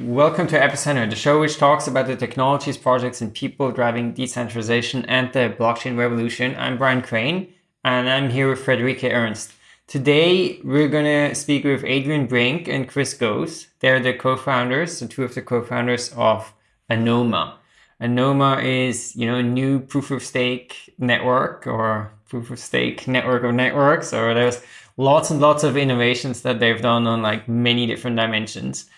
Welcome to Epicenter, the show which talks about the technologies, projects, and people driving decentralization and the blockchain revolution. I'm Brian Crain, and I'm here with Friederike Ernst. Today, we're going to speak with Adrian Brink and Chris Goes. They're the co-founders, the two of the co-founders of Anoma. Anoma is, you know, a new proof of stake network or proof of stake network of networks, or there's lots and lots of innovations that they've done on like many different dimensions.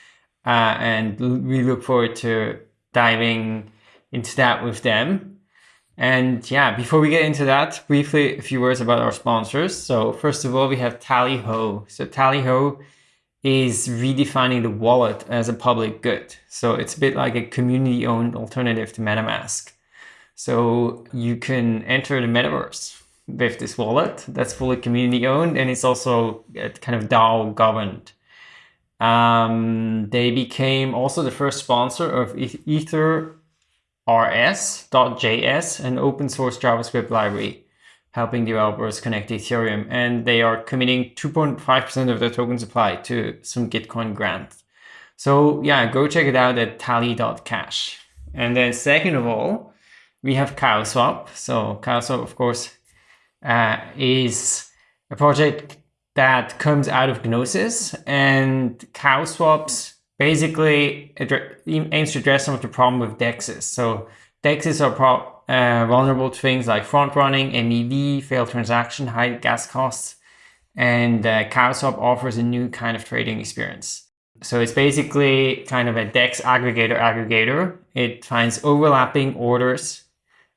Uh, and we look forward to diving into that with them. And yeah, before we get into that, briefly a few words about our sponsors. So first of all, we have Tallyho. So Tallyho is redefining the wallet as a public good. So it's a bit like a community owned alternative to MetaMask. So you can enter the metaverse with this wallet that's fully community owned and it's also kind of DAO governed. Um, they became also the first sponsor of Ether rs.js, an open source JavaScript library helping developers connect Ethereum. And they are committing 2.5% of their token supply to some Gitcoin grant. So yeah, go check it out at tally.cash. And then second of all, we have CowSwap. So CowSwap, of course, uh, is a project that comes out of Gnosis and CowSwaps basically aims to address some of the problem with DEXs. So DEXs are uh, vulnerable to things like front running, MEV, failed transaction, high gas costs, and uh, CowSwap offers a new kind of trading experience. So it's basically kind of a DEX aggregator aggregator. It finds overlapping orders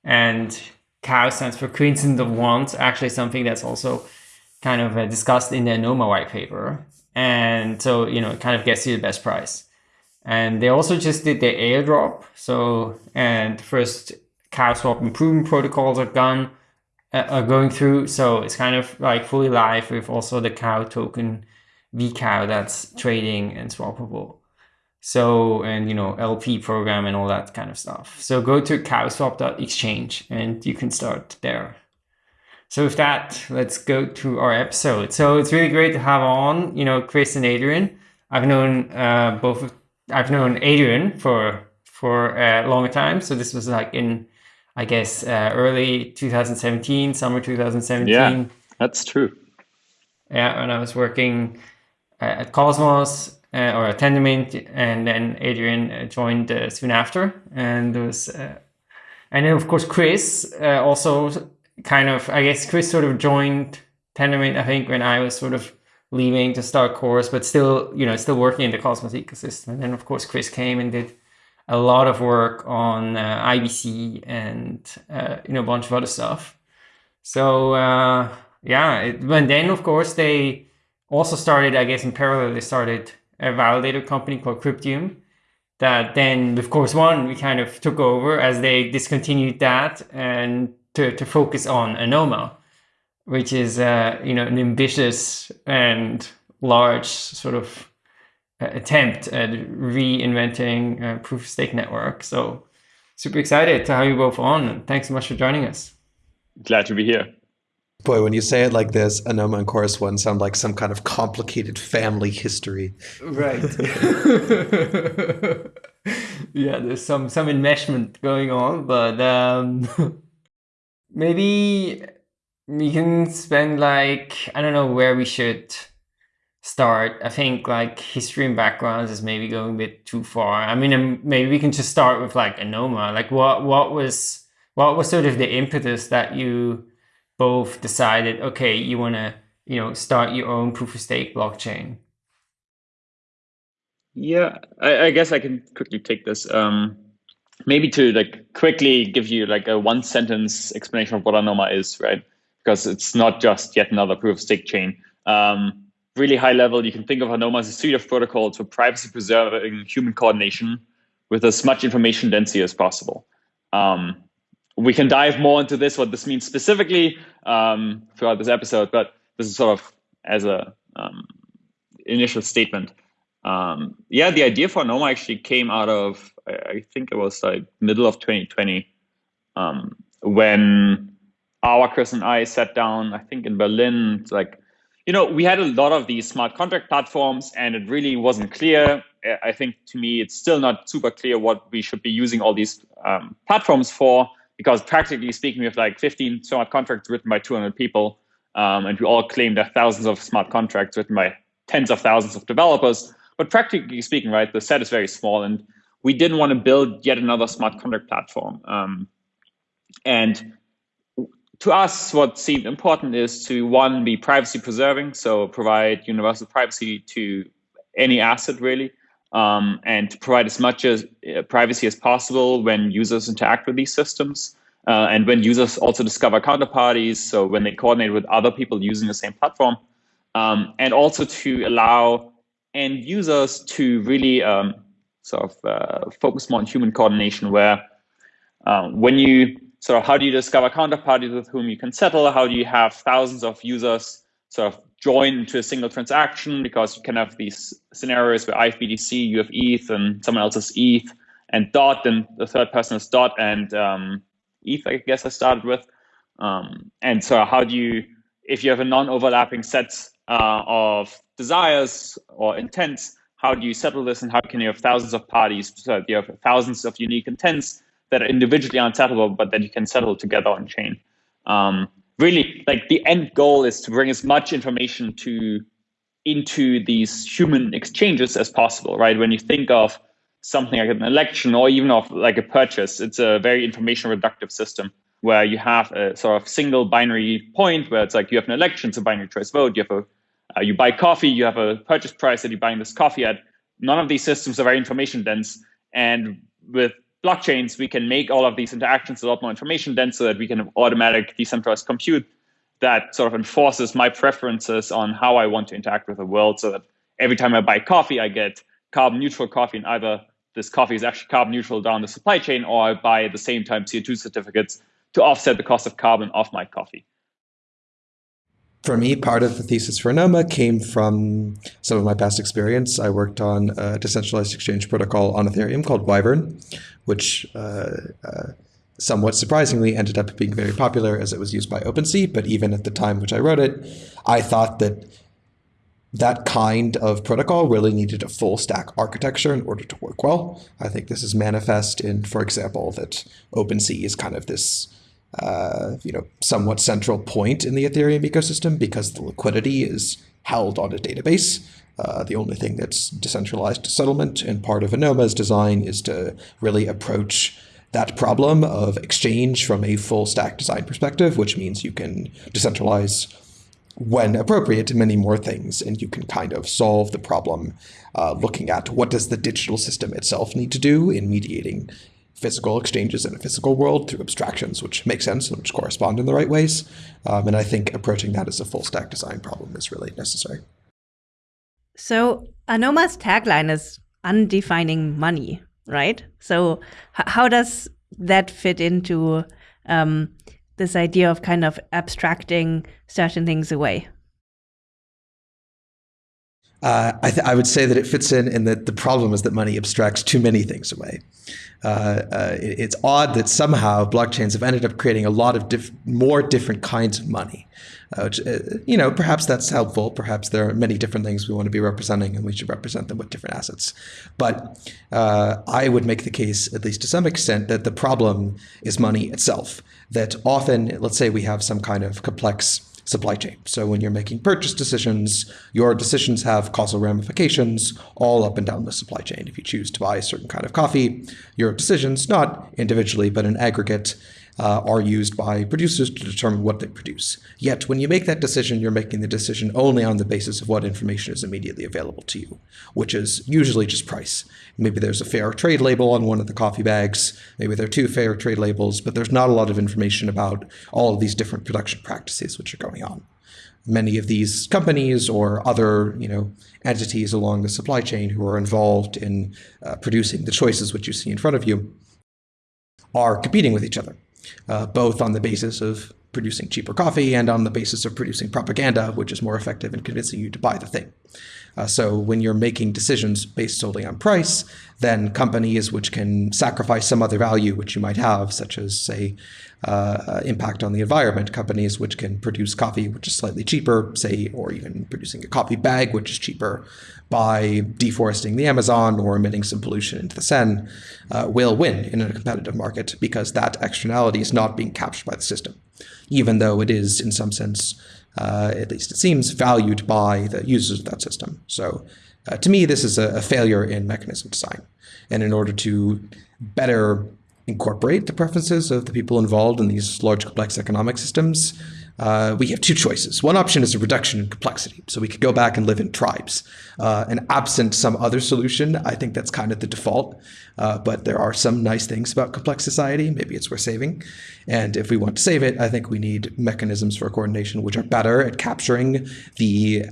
and cow stands for Queens coincidence of wants, actually something that's also kind of uh, discussed in the Anoma white paper. And so, you know, it kind of gets you the best price. And they also just did the airdrop. So, and first cow swap improvement protocols are gone, uh, are going through. So it's kind of like fully live with also the cow token vCow that's trading and swappable. So, and you know, LP program and all that kind of stuff. So go to cowswap.exchange and you can start there. So with that, let's go to our episode. So it's really great to have on, you know, Chris and Adrian. I've known uh, both, of, I've known Adrian for, for a longer time. So this was like in, I guess, uh, early 2017, summer 2017. Yeah, that's true. Yeah, when I was working uh, at Cosmos uh, or Tendermint, and then Adrian uh, joined uh, soon after, and there was, uh, and then of course Chris uh, also kind of, I guess Chris sort of joined Tendermint, I think, when I was sort of leaving to start Chorus, but still, you know, still working in the Cosmos ecosystem. And then of course Chris came and did a lot of work on uh, IBC and uh, you know a bunch of other stuff. So uh, yeah, it, and then of course they also started, I guess, in parallel, they started a validator company called Cryptium that then with Chorus One we kind of took over as they discontinued that and to, to focus on Anoma, which is uh, you know an ambitious and large sort of uh, attempt at reinventing a proof of stake network. So super excited to have you both on and thanks so much for joining us. Glad to be here. Boy, when you say it like this, Anoma and Chorus One sound like some kind of complicated family history. Right. yeah, there's some some enmeshment going on, but um, maybe we can spend like I don't know where we should start. I think like history and backgrounds is maybe going a bit too far. I mean, um, maybe we can just start with like Anoma. Like, what what was what was sort of the impetus that you both decided, okay, you want to, you know, start your own proof of stake blockchain? Yeah, I, I guess I can quickly take this. Um, maybe to like quickly give you like a one sentence explanation of what Anoma is, right? Because it's not just yet another proof of stake chain. Um, really high level, you can think of Anoma as a suite of protocols for privacy preserving human coordination with as much information density as possible. Um, we can dive more into this, what this means specifically um, throughout this episode, but this is sort of as a um, initial statement. Um, yeah, the idea for Noma actually came out of, I think it was like middle of 2020, um, when our Chris and I sat down, I think in Berlin, like, you know, we had a lot of these smart contract platforms and it really wasn't clear. I think to me, it's still not super clear what we should be using all these um, platforms for, because practically speaking, we have like 15 smart contracts written by 200 people. Um, and we all claim there are thousands of smart contracts written by tens of thousands of developers. But practically speaking, right, the set is very small. And we didn't want to build yet another smart contract platform. Um, and to us, what seemed important is to one, be privacy preserving, so provide universal privacy to any asset really, um, and to provide as much as uh, privacy as possible when users interact with these systems. Uh, and when users also discover counterparties, so when they coordinate with other people using the same platform, um, and also to allow end users to really um, sort of uh, focus more on human coordination, where um, when you sort of how do you discover counterparties with whom you can settle? How do you have thousands of users sort of join into a single transaction? Because you can have these scenarios where I have BTC, you have ETH, and someone else has ETH and DOT, and the third person is DOT and um, ETH, I guess I started with. Um, and so how do you, if you have a non-overlapping set uh, of desires or intents, how do you settle this and how can you have thousands of parties, so you have thousands of unique intents that are individually unsettleable, but that you can settle together on chain. Um, really, like the end goal is to bring as much information to into these human exchanges as possible, right? When you think of something like an election or even of like a purchase, it's a very information reductive system where you have a sort of single binary point where it's like you have an election, it's a binary choice vote. You have a uh, you buy coffee, you have a purchase price that you're buying this coffee at. None of these systems are very information dense, and with blockchains, we can make all of these interactions a lot more information dense so that we can have automatic decentralized compute that sort of enforces my preferences on how I want to interact with the world so that every time I buy coffee, I get carbon neutral coffee and either this coffee is actually carbon neutral down the supply chain or I buy at the same time CO2 certificates to offset the cost of carbon of my coffee for me, part of the thesis for Anoma came from some of my past experience. I worked on a decentralized exchange protocol on Ethereum called Wyvern, which uh, uh, somewhat surprisingly ended up being very popular as it was used by OpenSea. But even at the time which I wrote it, I thought that that kind of protocol really needed a full stack architecture in order to work well. I think this is manifest in, for example, that OpenSea is kind of this uh, you know, somewhat central point in the Ethereum ecosystem because the liquidity is held on a database. Uh, the only thing that's decentralized settlement and part of Anoma's design is to really approach that problem of exchange from a full stack design perspective, which means you can decentralize when appropriate many more things and you can kind of solve the problem uh, looking at what does the digital system itself need to do in mediating physical exchanges in a physical world through abstractions, which make sense and which correspond in the right ways. Um, and I think approaching that as a full stack design problem is really necessary. So Anoma's tagline is undefining money, right? So how does that fit into um, this idea of kind of abstracting certain things away? Uh, I, I, would say that it fits in, and that the problem is that money abstracts too many things away. Uh, uh, it, it's odd that somehow blockchains have ended up creating a lot of diff more different kinds of money. Uh, which, uh, you know, perhaps that's helpful. Perhaps there are many different things we want to be representing, and we should represent them with different assets. But uh, I would make the case, at least to some extent, that the problem is money itself. That often, let's say we have some kind of complex supply chain. So when you're making purchase decisions, your decisions have causal ramifications all up and down the supply chain. If you choose to buy a certain kind of coffee, your decisions, not individually, but in aggregate, uh, are used by producers to determine what they produce. Yet, when you make that decision, you're making the decision only on the basis of what information is immediately available to you, which is usually just price. Maybe there's a fair trade label on one of the coffee bags, maybe there are two fair trade labels, but there's not a lot of information about all of these different production practices which are going on many of these companies or other you know entities along the supply chain who are involved in uh, producing the choices which you see in front of you are competing with each other uh, both on the basis of producing cheaper coffee and on the basis of producing propaganda, which is more effective in convincing you to buy the thing. Uh, so when you're making decisions based solely on price, then companies which can sacrifice some other value which you might have, such as, say, uh, impact on the environment. Companies which can produce coffee which is slightly cheaper, say, or even producing a coffee bag which is cheaper by deforesting the Amazon or emitting some pollution into the Seine, uh, will win in a competitive market because that externality is not being captured by the system, even though it is, in some sense, uh, at least it seems, valued by the users of that system. So uh, to me, this is a, a, failure in mechanism design. And in order to better incorporate the preferences of the people involved in these large complex economic systems, uh, we have two choices. One option is a reduction in complexity. So we could go back and live in tribes. Uh, and absent some other solution, I think that's kind of the default. Uh, but there are some nice things about complex society. Maybe it's worth saving. And if we want to save it, I think we need mechanisms for coordination which are better at capturing the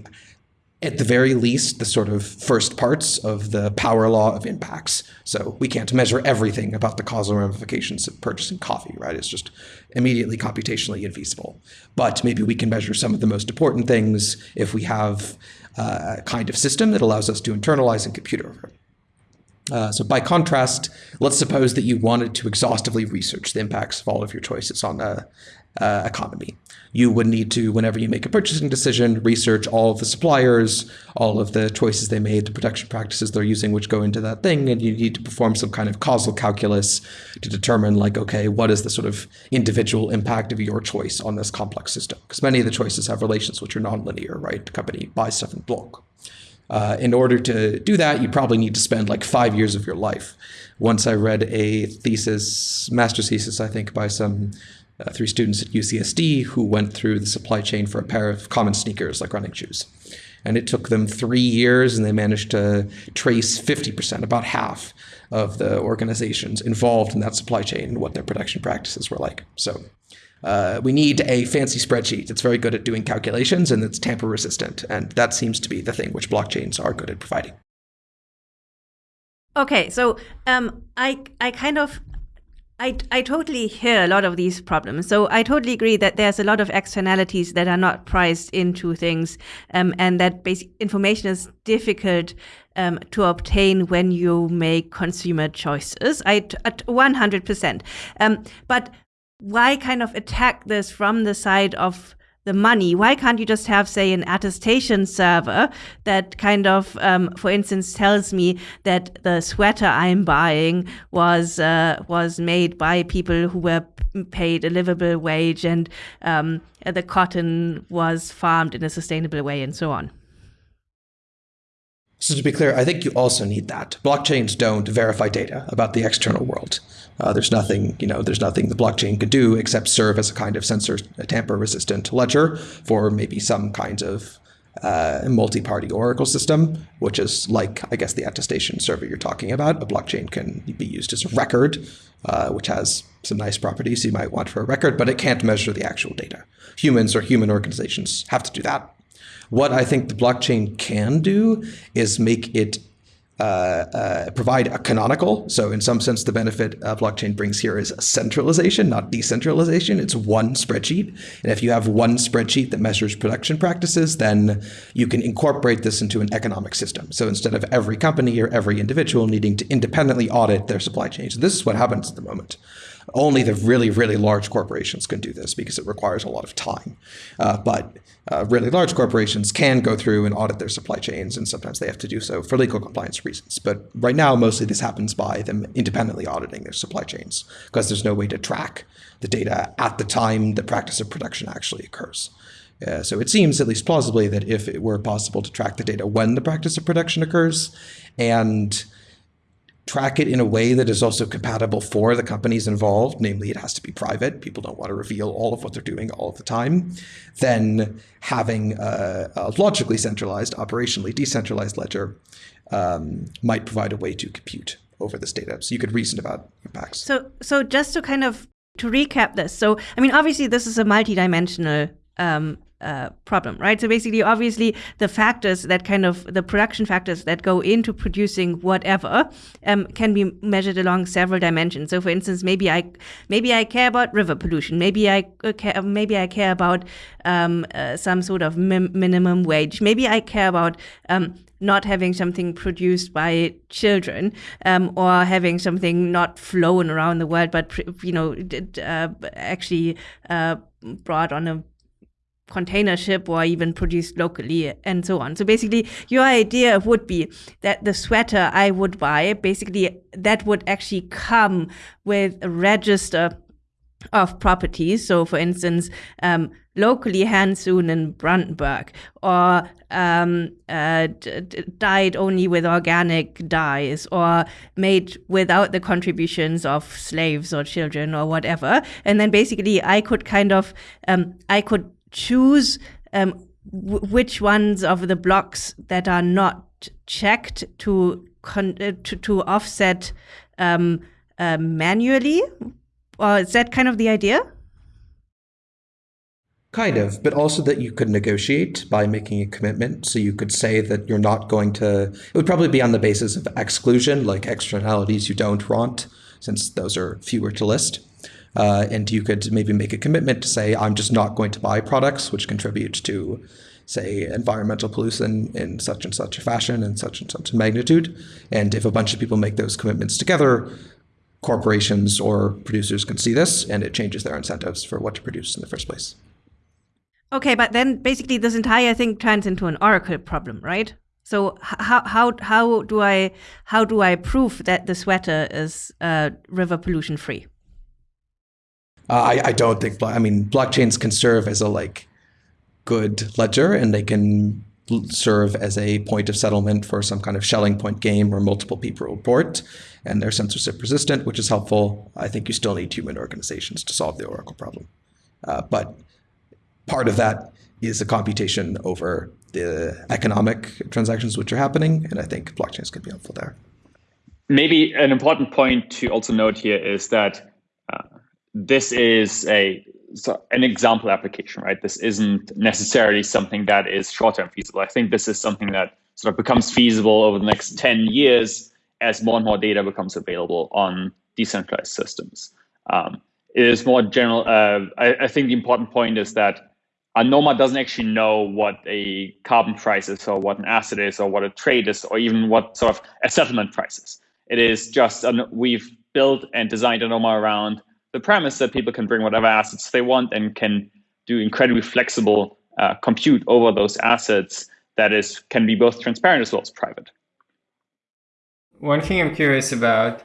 at the very least, the sort of first parts of the power law of impacts. So we can't measure everything about the causal ramifications of purchasing coffee, right? It's just immediately computationally infeasible. But maybe we can measure some of the most important things if we have uh, a kind of system that allows us to internalize and compute over. Uh, so by contrast, let's suppose that you wanted to exhaustively research the impacts of all of your choices on the uh, economy. You would need to, whenever you make a purchasing decision, research all of the suppliers, all of the choices they made, the production practices they're using, which go into that thing, and you need to perform some kind of causal calculus to determine, like, okay, what is the sort of individual impact of your choice on this complex system? Because many of the choices have relations which are nonlinear, right? The company buys stuff in bulk. Uh, in order to do that, you probably need to spend like five years of your life. Once I read a thesis, master's thesis, I think, by some uh, three students at UCSD who went through the supply chain for a pair of common sneakers like running shoes. And it took them three years and they managed to trace 50%, about half of the organizations involved in that supply chain and what their production practices were like. So uh, we need a fancy spreadsheet that's very good at doing calculations and that's tamper resistant. And that seems to be the thing which blockchains are good at providing. Okay, so um, I I kind of I, I totally hear a lot of these problems. So I totally agree that there's a lot of externalities that are not priced into things, um, and that basic information is difficult um, to obtain when you make consumer choices. I at 100%. Um, but why kind of attack this from the side of the money. Why can't you just have, say, an attestation server that kind of, um, for instance, tells me that the sweater I'm buying was uh, was made by people who were paid a livable wage and um, the cotton was farmed in a sustainable way and so on. So to be clear, I think you also need that. Blockchains don't verify data about the external world. Uh, there's nothing, you know, there's nothing the blockchain could do except serve as a kind of censor, tamper-resistant ledger for maybe some kinds of uh, multi-party oracle system, which is like, I guess, the attestation server you're talking about. A blockchain can be used as a record, uh, which has some nice properties you might want for a record, but it can't measure the actual data. Humans or human organizations have to do that. What I think the blockchain can do is make it uh, uh, provide a canonical. So in some sense, the benefit uh, blockchain brings here is centralization, not decentralization. It's one spreadsheet. And if you have one spreadsheet that measures production practices, then you can incorporate this into an economic system. So instead of every company or every individual needing to independently audit their supply chains, this is what happens at the moment. Only the really, really large corporations can do this because it requires a lot of time. Uh, but uh, really large corporations can go through and audit their supply chains, and sometimes they have to do so for legal compliance reasons. But right now, mostly this happens by them independently auditing their supply chains because there's no way to track the data at the time the practice of production actually occurs. Uh, so it seems, at least plausibly, that if it were possible to track the data when the practice of production occurs and track it in a way that is also compatible for the companies involved, namely it has to be private, people don't want to reveal all of what they're doing all of the time, then having a, a logically centralized, operationally decentralized ledger um, might provide a way to compute over this data. So you could reason about impacts. So, so just to kind of to recap this, so I mean, obviously this is a multidimensional um, uh, problem, right? So basically, obviously, the factors that kind of the production factors that go into producing whatever um, can be measured along several dimensions. So, for instance, maybe I maybe I care about river pollution. Maybe I uh, care, maybe I care about um, uh, some sort of minimum wage. Maybe I care about um, not having something produced by children um, or having something not flown around the world, but you know, uh, actually uh, brought on a container ship or even produced locally and so on. So basically your idea would be that the sweater I would buy, basically that would actually come with a register of properties. So for instance, um, locally hand-sewn in Brandenburg or um, uh, dyed only with organic dyes or made without the contributions of slaves or children or whatever. And then basically I could kind of, um, I could choose um, which ones of the blocks that are not checked to uh, to, to, offset um, uh, manually. Or is that kind of the idea? Kind of, but also that you could negotiate by making a commitment. So you could say that you're not going to, it would probably be on the basis of exclusion, like externalities you don't want, since those are fewer to list. Uh, and you could maybe make a commitment to say, I'm just not going to buy products which contribute to, say, environmental pollution in such and such a fashion and such and such a magnitude. And if a bunch of people make those commitments together, corporations or producers can see this and it changes their incentives for what to produce in the first place. Okay, but then basically this entire thing turns into an oracle problem, right? So how how how do I how do I prove that the sweater is uh, river pollution free? Uh, I, I don't think, I mean, blockchains can serve as a like good ledger and they can serve as a point of settlement for some kind of Schelling point game or multiple people report. And they're censorship resistant, which is helpful. I think you still need human organizations to solve the Oracle problem. Uh, but part of that is the computation over the economic transactions which are happening. And I think blockchains can be helpful there. Maybe an important point to also note here is that this is a so an example application, right? This isn't necessarily something that is short-term feasible. I think this is something that sort of becomes feasible over the next 10 years as more and more data becomes available on decentralized systems. Um, it is more general. Uh, I, I, think the important point is that a Anoma doesn't actually know what a carbon price is or what an asset is or what a trade is or even what sort of a settlement price is. It is just, an, we've built and designed Anoma around the premise that people can bring whatever assets they want and can do incredibly flexible uh, compute over those assets that is can be both transparent as well as private. One thing I'm curious about,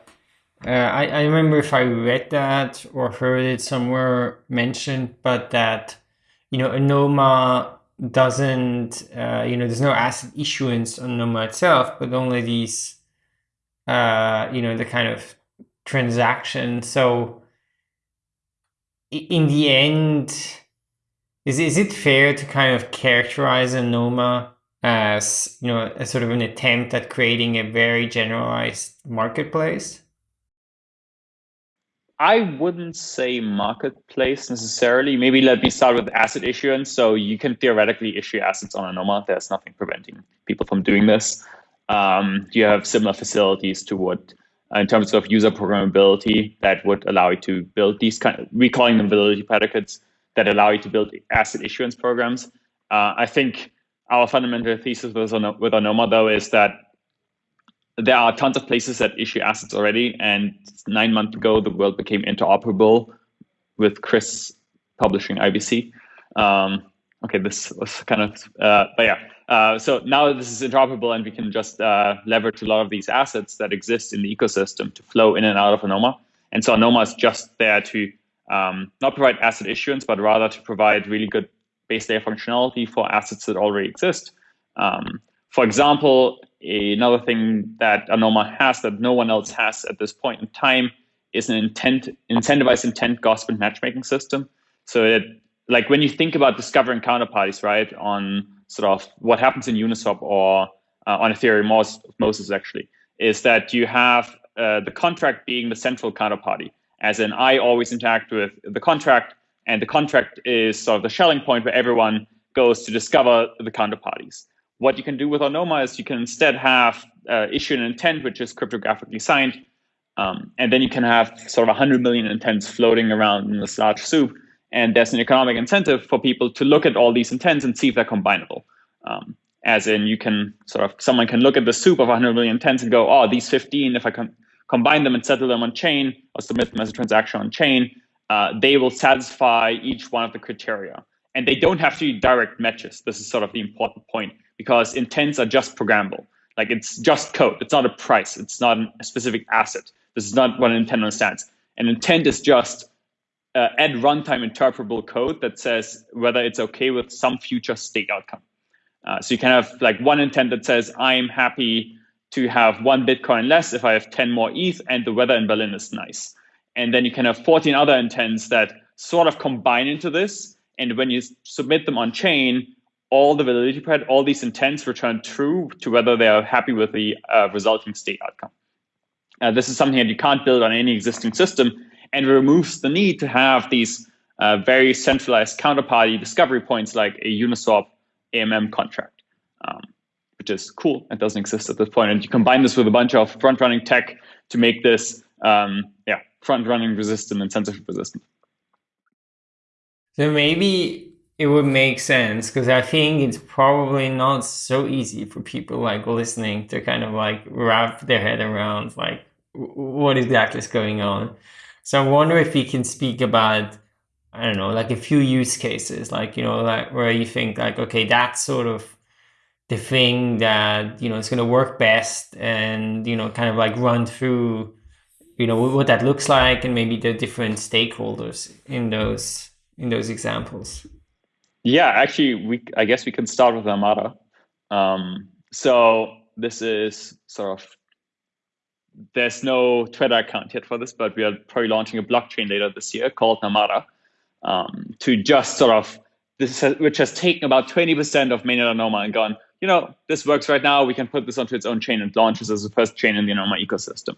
uh, I, I remember if I read that or heard it somewhere mentioned, but that, you know, Anoma doesn't, uh, you know, there's no asset issuance on Anoma itself, but only these, uh, you know, the kind of transaction. So in the end, is is it fair to kind of characterize Anoma as you know a sort of an attempt at creating a very generalized marketplace? I wouldn't say marketplace necessarily. Maybe let me start with asset issuance. So you can theoretically issue assets on Anoma. There's nothing preventing people from doing this. Um, you have similar facilities to what in terms of user programmability that would allow you to build these kind of, we calling them validity predicates that allow you to build asset issuance programs. Uh, I think our fundamental thesis with, with Anoma though is that there are tons of places that issue assets already and nine months ago the world became interoperable with Chris publishing IBC. Um, okay, this was kind of, uh, but yeah, uh, so now this is interoperable and we can just uh, leverage a lot of these assets that exist in the ecosystem to flow in and out of Anoma. And so Anoma is just there to um, not provide asset issuance, but rather to provide really good base layer functionality for assets that already exist. Um, for example, another thing that Anoma has that no one else has at this point in time is an intent incentivized intent gossip and matchmaking system. So it like when you think about discovering counterparties, right, on sort of what happens in Uniswap or uh, on Ethereum, most, Moses actually, is that you have uh, the contract being the central counterparty. As in, I always interact with the contract, and the contract is sort of the Schelling point where everyone goes to discover the counterparties. What you can do with Anoma is you can instead have uh, issue an intent, which is cryptographically signed, um, and then you can have sort of 100 million intents floating around in this large soup. And there's an economic incentive for people to look at all these intents and see if they're combinable. Um, as in, you can sort of, someone can look at the soup of 100 million intents and go, oh, these 15, if I can combine them and settle them on chain or submit them as a transaction on chain, uh, they will satisfy each one of the criteria. And they don't have to be direct matches. This is sort of the important point because intents are just programmable. Like it's just code. It's not a price. It's not a specific asset. This is not what an intent understands. An intent is just uh, at runtime interpretable code that says whether it's okay with some future state outcome. Uh, so you can have like one intent that says, I'm happy to have one Bitcoin less if I have 10 more ETH and the weather in Berlin is nice. And then you can have 14 other intents that sort of combine into this. And when you submit them on chain, all the validity part, all these intents return true to whether they are happy with the uh, resulting state outcome. Uh, this is something that you can't build on any existing system and removes the need to have these uh, very centralized counterparty discovery points like a Uniswap AMM contract, um, which is cool. It doesn't exist at this point. And you combine this with a bunch of front-running tech to make this um, yeah, front-running resistant and censorship resistant. So maybe it would make sense because I think it's probably not so easy for people like listening to kind of like wrap their head around like what exactly is going on. So I wonder if you can speak about, I don't know, like a few use cases, like, you know, like where you think like, okay, that's sort of the thing that, you know, is going to work best and, you know, kind of like run through, you know, what that looks like and maybe the different stakeholders in those, in those examples. Yeah, actually, we, I guess we can start with Namada. Um, so this is sort of there's no Twitter account yet for this, but we are probably launching a blockchain later this year called Namada um, to just sort of this has, which has taken about 20% of mainnet Anoma and gone, you know, this works right now. We can put this onto its own chain and launches as the first chain in the Anoma ecosystem.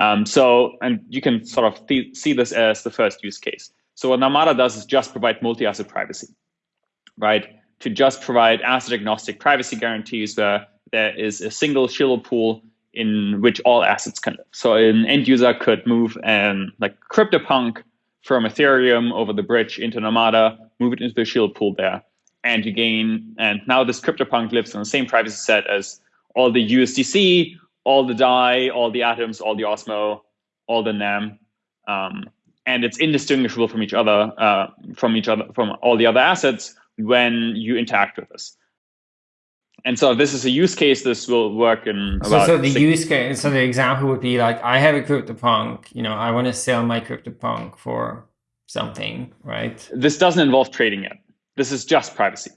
Um, so, and you can sort of th see this as the first use case. So what Namada does is just provide multi-asset privacy, right? To just provide asset agnostic privacy guarantees where there is a single shielded pool in which all assets can live. So an end user could move and like CryptoPunk from Ethereum over the bridge into Namada, move it into the shield pool there, and you gain. And now this CryptoPunk lives in the same privacy set as all the USDC, all the DAI, all the atoms, all the Osmo, all the NAM, um, and it's indistinguishable from each other, uh, from each other, from all the other assets when you interact with this and so this is a use case, this will work in so, so the use case, so the example would be like, I have a CryptoPunk, you know, I want to sell my CryptoPunk for something, right? This doesn't involve trading yet. This is just privacy.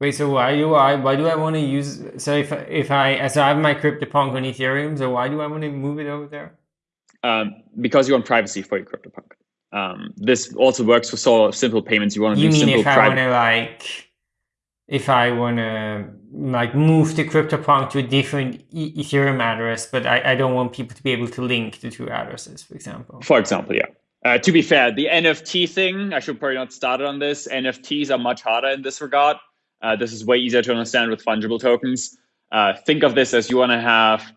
Wait, so why do I why do I want to use so if if I so I have my CryptoPunk on Ethereum, so why do I want to move it over there? Um, because you want privacy for your CryptoPunk. Um, this also works for sort of simple payments. You want to you do mean simple if I want to like if I want to like move the CryptoPunk to a different e Ethereum address, but I, I don't want people to be able to link the two addresses, for example. For example, yeah. Uh, to be fair, the NFT thing, I should probably not start on this. NFTs are much harder in this regard. Uh, this is way easier to understand with fungible tokens. Uh, think of this as you want to have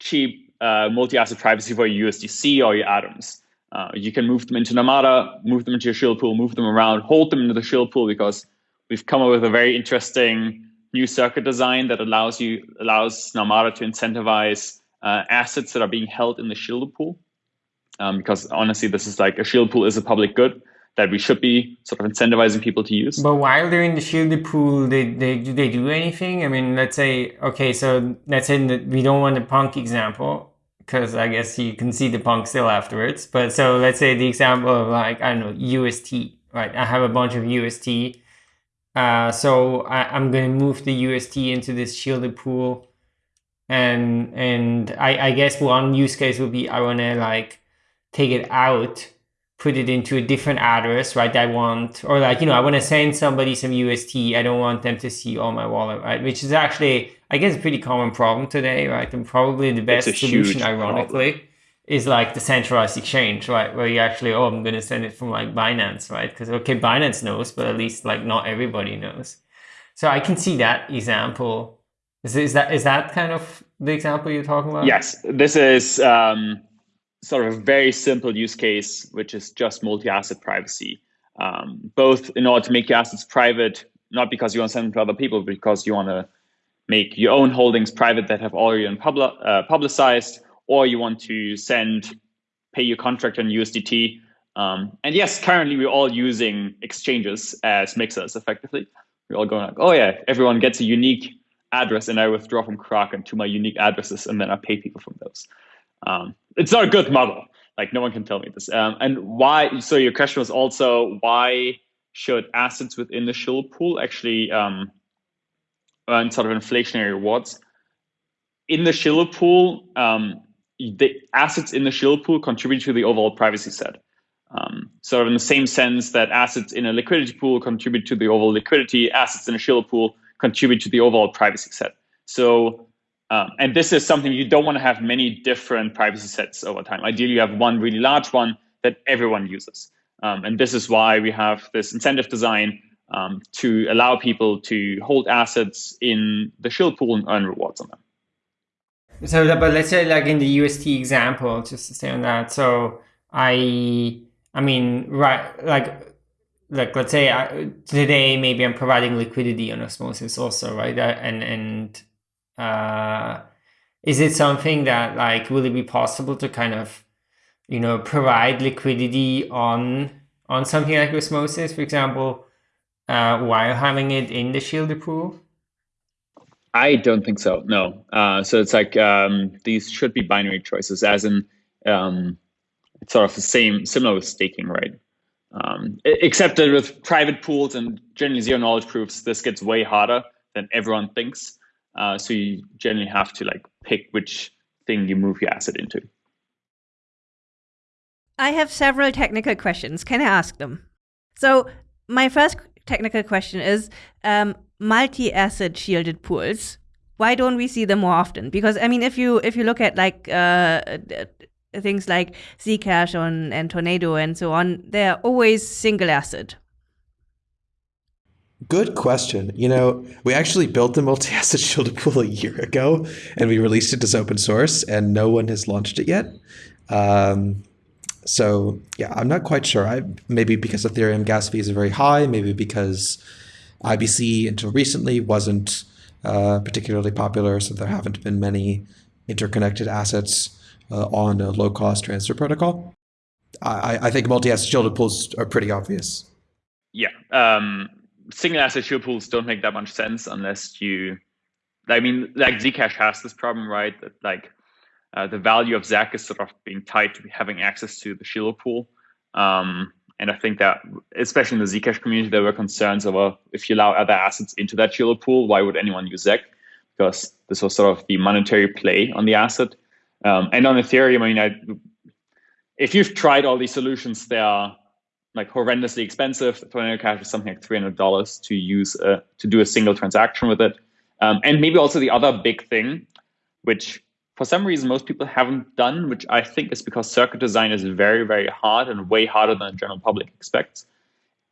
cheap uh, multi-asset privacy for your USDC or your atoms. Uh, you can move them into Namada, move them into your shield pool, move them around, hold them into the shield pool because we've come up with a very interesting new circuit design that allows you allows Namada to incentivize uh, assets that are being held in the shield pool. Um, because honestly, this is like a shield pool is a public good that we should be sort of incentivizing people to use. But while they're in the shielded pool, they, they do they do anything? I mean, let's say okay, so let's say that we don't want the punk example because I guess you can see the punk still afterwards. But so let's say the example of like I don't know UST, right? I have a bunch of UST uh, so I, am going to move the UST into this shielded pool. And and I, I guess one use case would be I want to like take it out, put it into a different address, right? I want, or like, you know, I want to send somebody some UST. I don't want them to see all my wallet, right? Which is actually, I guess, a pretty common problem today, right? And probably the best solution, ironically. Problem is like the centralized exchange, right? Where you actually, oh, I'm going to send it from like Binance, right? Because, okay, Binance knows, but at least like not everybody knows. So I can see that example. Is, is that is that kind of the example you're talking about? Yes, this is um, sort of a very simple use case, which is just multi-asset privacy. Um, both in order to make your assets private, not because you want to send them to other people, but because you want to make your own holdings private that have already been uh, publicized, or you want to send, pay your contract on USDT. Um, and yes, currently we're all using exchanges as mixers effectively. We're all going like, oh yeah, everyone gets a unique address and I withdraw from Kraken to my unique addresses and then I pay people from those. Um, it's not a good model. Like no one can tell me this. Um, and why? So your question was also why should assets within the shielded pool actually um, earn sort of inflationary rewards? In the shielded pool, um, the assets in the shield pool contribute to the overall privacy set. Um, of in the same sense that assets in a liquidity pool contribute to the overall liquidity, assets in a shield pool contribute to the overall privacy set. So um, and this is something you don't want to have many different privacy sets over time. Ideally, you have one really large one that everyone uses. Um, and this is why we have this incentive design um, to allow people to hold assets in the shield pool and earn rewards on them. So, but let's say like in the UST example, just to stay on that. So I, I mean, right, like, like let's say I, today maybe I'm providing liquidity on osmosis also, right? Uh, and and uh, is it something that like will it be possible to kind of you know provide liquidity on on something like osmosis, for example, uh, while having it in the shielded pool? I don't think so. No. Uh, so it's like um, these should be binary choices, as in um, it's sort of the same, similar with staking, right? Um, except that with private pools and generally zero knowledge proofs, this gets way harder than everyone thinks. Uh, so you generally have to like pick which thing you move your asset into. I have several technical questions. Can I ask them? So my first technical question is um, multi-asset shielded pools. Why don't we see them more often? Because I mean, if you if you look at like uh, things like Zcash on and Tornado and so on, they're always single asset. Good question. You know, we actually built the multi-asset shielded pool a year ago, and we released it as open source, and no one has launched it yet. Um, so yeah, I'm not quite sure. I, maybe because Ethereum gas fees are very high, maybe because IBC until recently wasn't uh, particularly popular, so there haven't been many interconnected assets uh, on a low-cost transfer protocol. I, I think multi-asset shielded pools are pretty obvious. Yeah. Um, single asset shield pools don't make that much sense unless you, I mean, like Zcash has this problem, right? That like uh, the value of ZEC is sort of being tied to having access to the shielded pool. Um, and I think that, especially in the Zcash community, there were concerns over if you allow other assets into that shielded pool, why would anyone use ZEC? Because this was sort of the monetary play on the asset. Um, and on Ethereum, I mean, I, if you've tried all these solutions, they are like horrendously expensive. Tornado Cash is something like three hundred dollars to use uh, to do a single transaction with it. Um, and maybe also the other big thing, which for some reason most people haven't done, which I think is because circuit design is very very hard and way harder than the general public expects,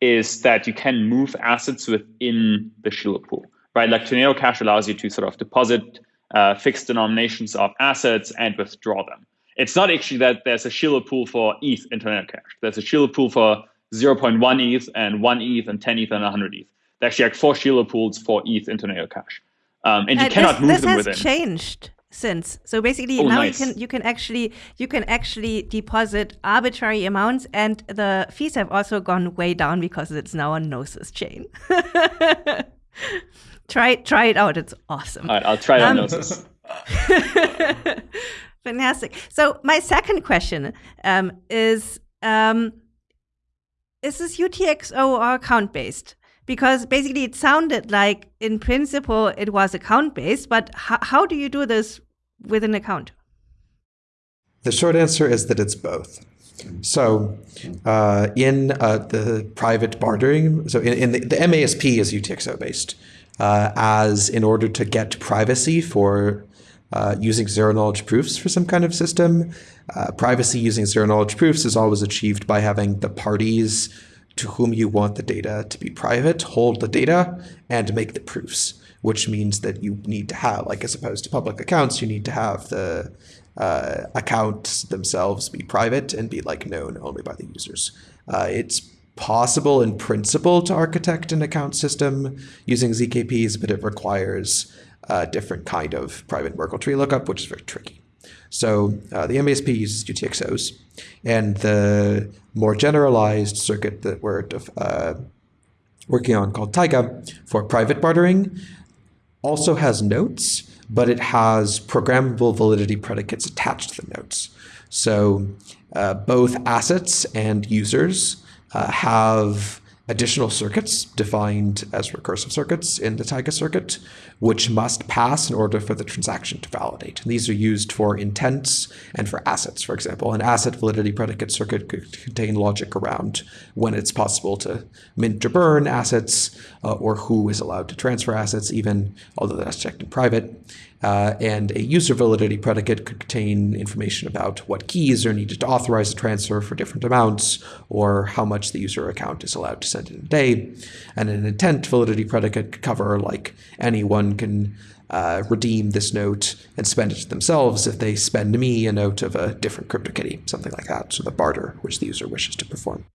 is that you can move assets within the shielded pool, right? Like Tornado Cash allows you to sort of deposit uh, fixed denominations of assets and withdraw them. It's not actually that there's a shielded pool for ETH in Tornado Cash. There's a shielded pool for 0.1 ETH and 1 ETH and 10 ETH and 100 ETH. There's actually like four shielded pools for ETH in Tornado Cash. Um, and you cannot this, move this them has within. changed since. So basically oh, now nice. you can you can actually you can actually deposit arbitrary amounts and the fees have also gone way down because it's now a Gnosis chain. try try it out. It's awesome. All right, I'll try it um, on Gnosis. Fantastic. So my second question um, is um, is this UTXO or account based? Because basically it sounded like in principle it was account based, but how do you do this with an account? The short answer is that it's both. So uh, in uh, the private bartering, so in, in the, the, MASP is UTXO based, uh, as in order to get privacy for uh, using zero knowledge proofs for some kind of system. Uh, privacy using zero knowledge proofs is always achieved by having the parties to whom you want the data to be private hold the data and make the proofs, which means that you need to have, like as opposed to public accounts, you need to have the uh, accounts themselves be private and be like known only by the users. Uh, it's possible in principle to architect an account system using ZKPs, but it requires a different kind of private Merkle tree lookup, which is very tricky. So uh, the MASP uses UTXOs, and the more generalized circuit that we're uh, working on called Taiga for private bartering also has notes, but it has programmable validity predicates attached to the notes. So uh, both assets and users uh, have additional circuits defined as recursive circuits in the Taiga circuit, which must pass in order for the transaction to validate. And these are used for intents and for assets, for example. An asset validity predicate circuit could contain logic around when it's possible to mint or burn assets, uh, or who is allowed to transfer assets, even although that's checked in private. Uh, and a user validity predicate could contain information about what keys are needed to authorize a transfer for different amounts, or how much the user account is allowed to send in a day. And an intent validity predicate could cover like anyone can uh, redeem this note and spend it themselves if they spend me a note of a different CryptoKitty, something like that. So the barter which the user wishes to perform.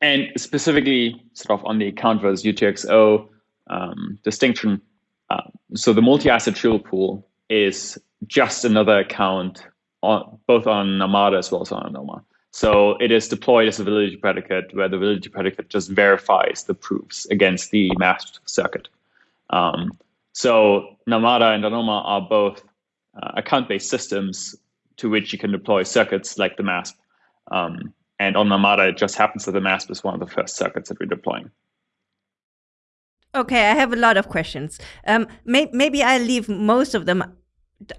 And specifically, sort of on the account versus UTXO um, distinction, uh, so the multi-asset triple pool is just another account on both on Namada as well as on Anoma. So it is deployed as a validity predicate where the validity predicate just verifies the proofs against the MASP circuit. Um, so Namada and Anoma are both uh, account-based systems to which you can deploy circuits like the MASP. Um, and on Namada, it just happens that the MASP is one of the first circuits that we're deploying. Okay, I have a lot of questions. Um, may maybe I leave most of them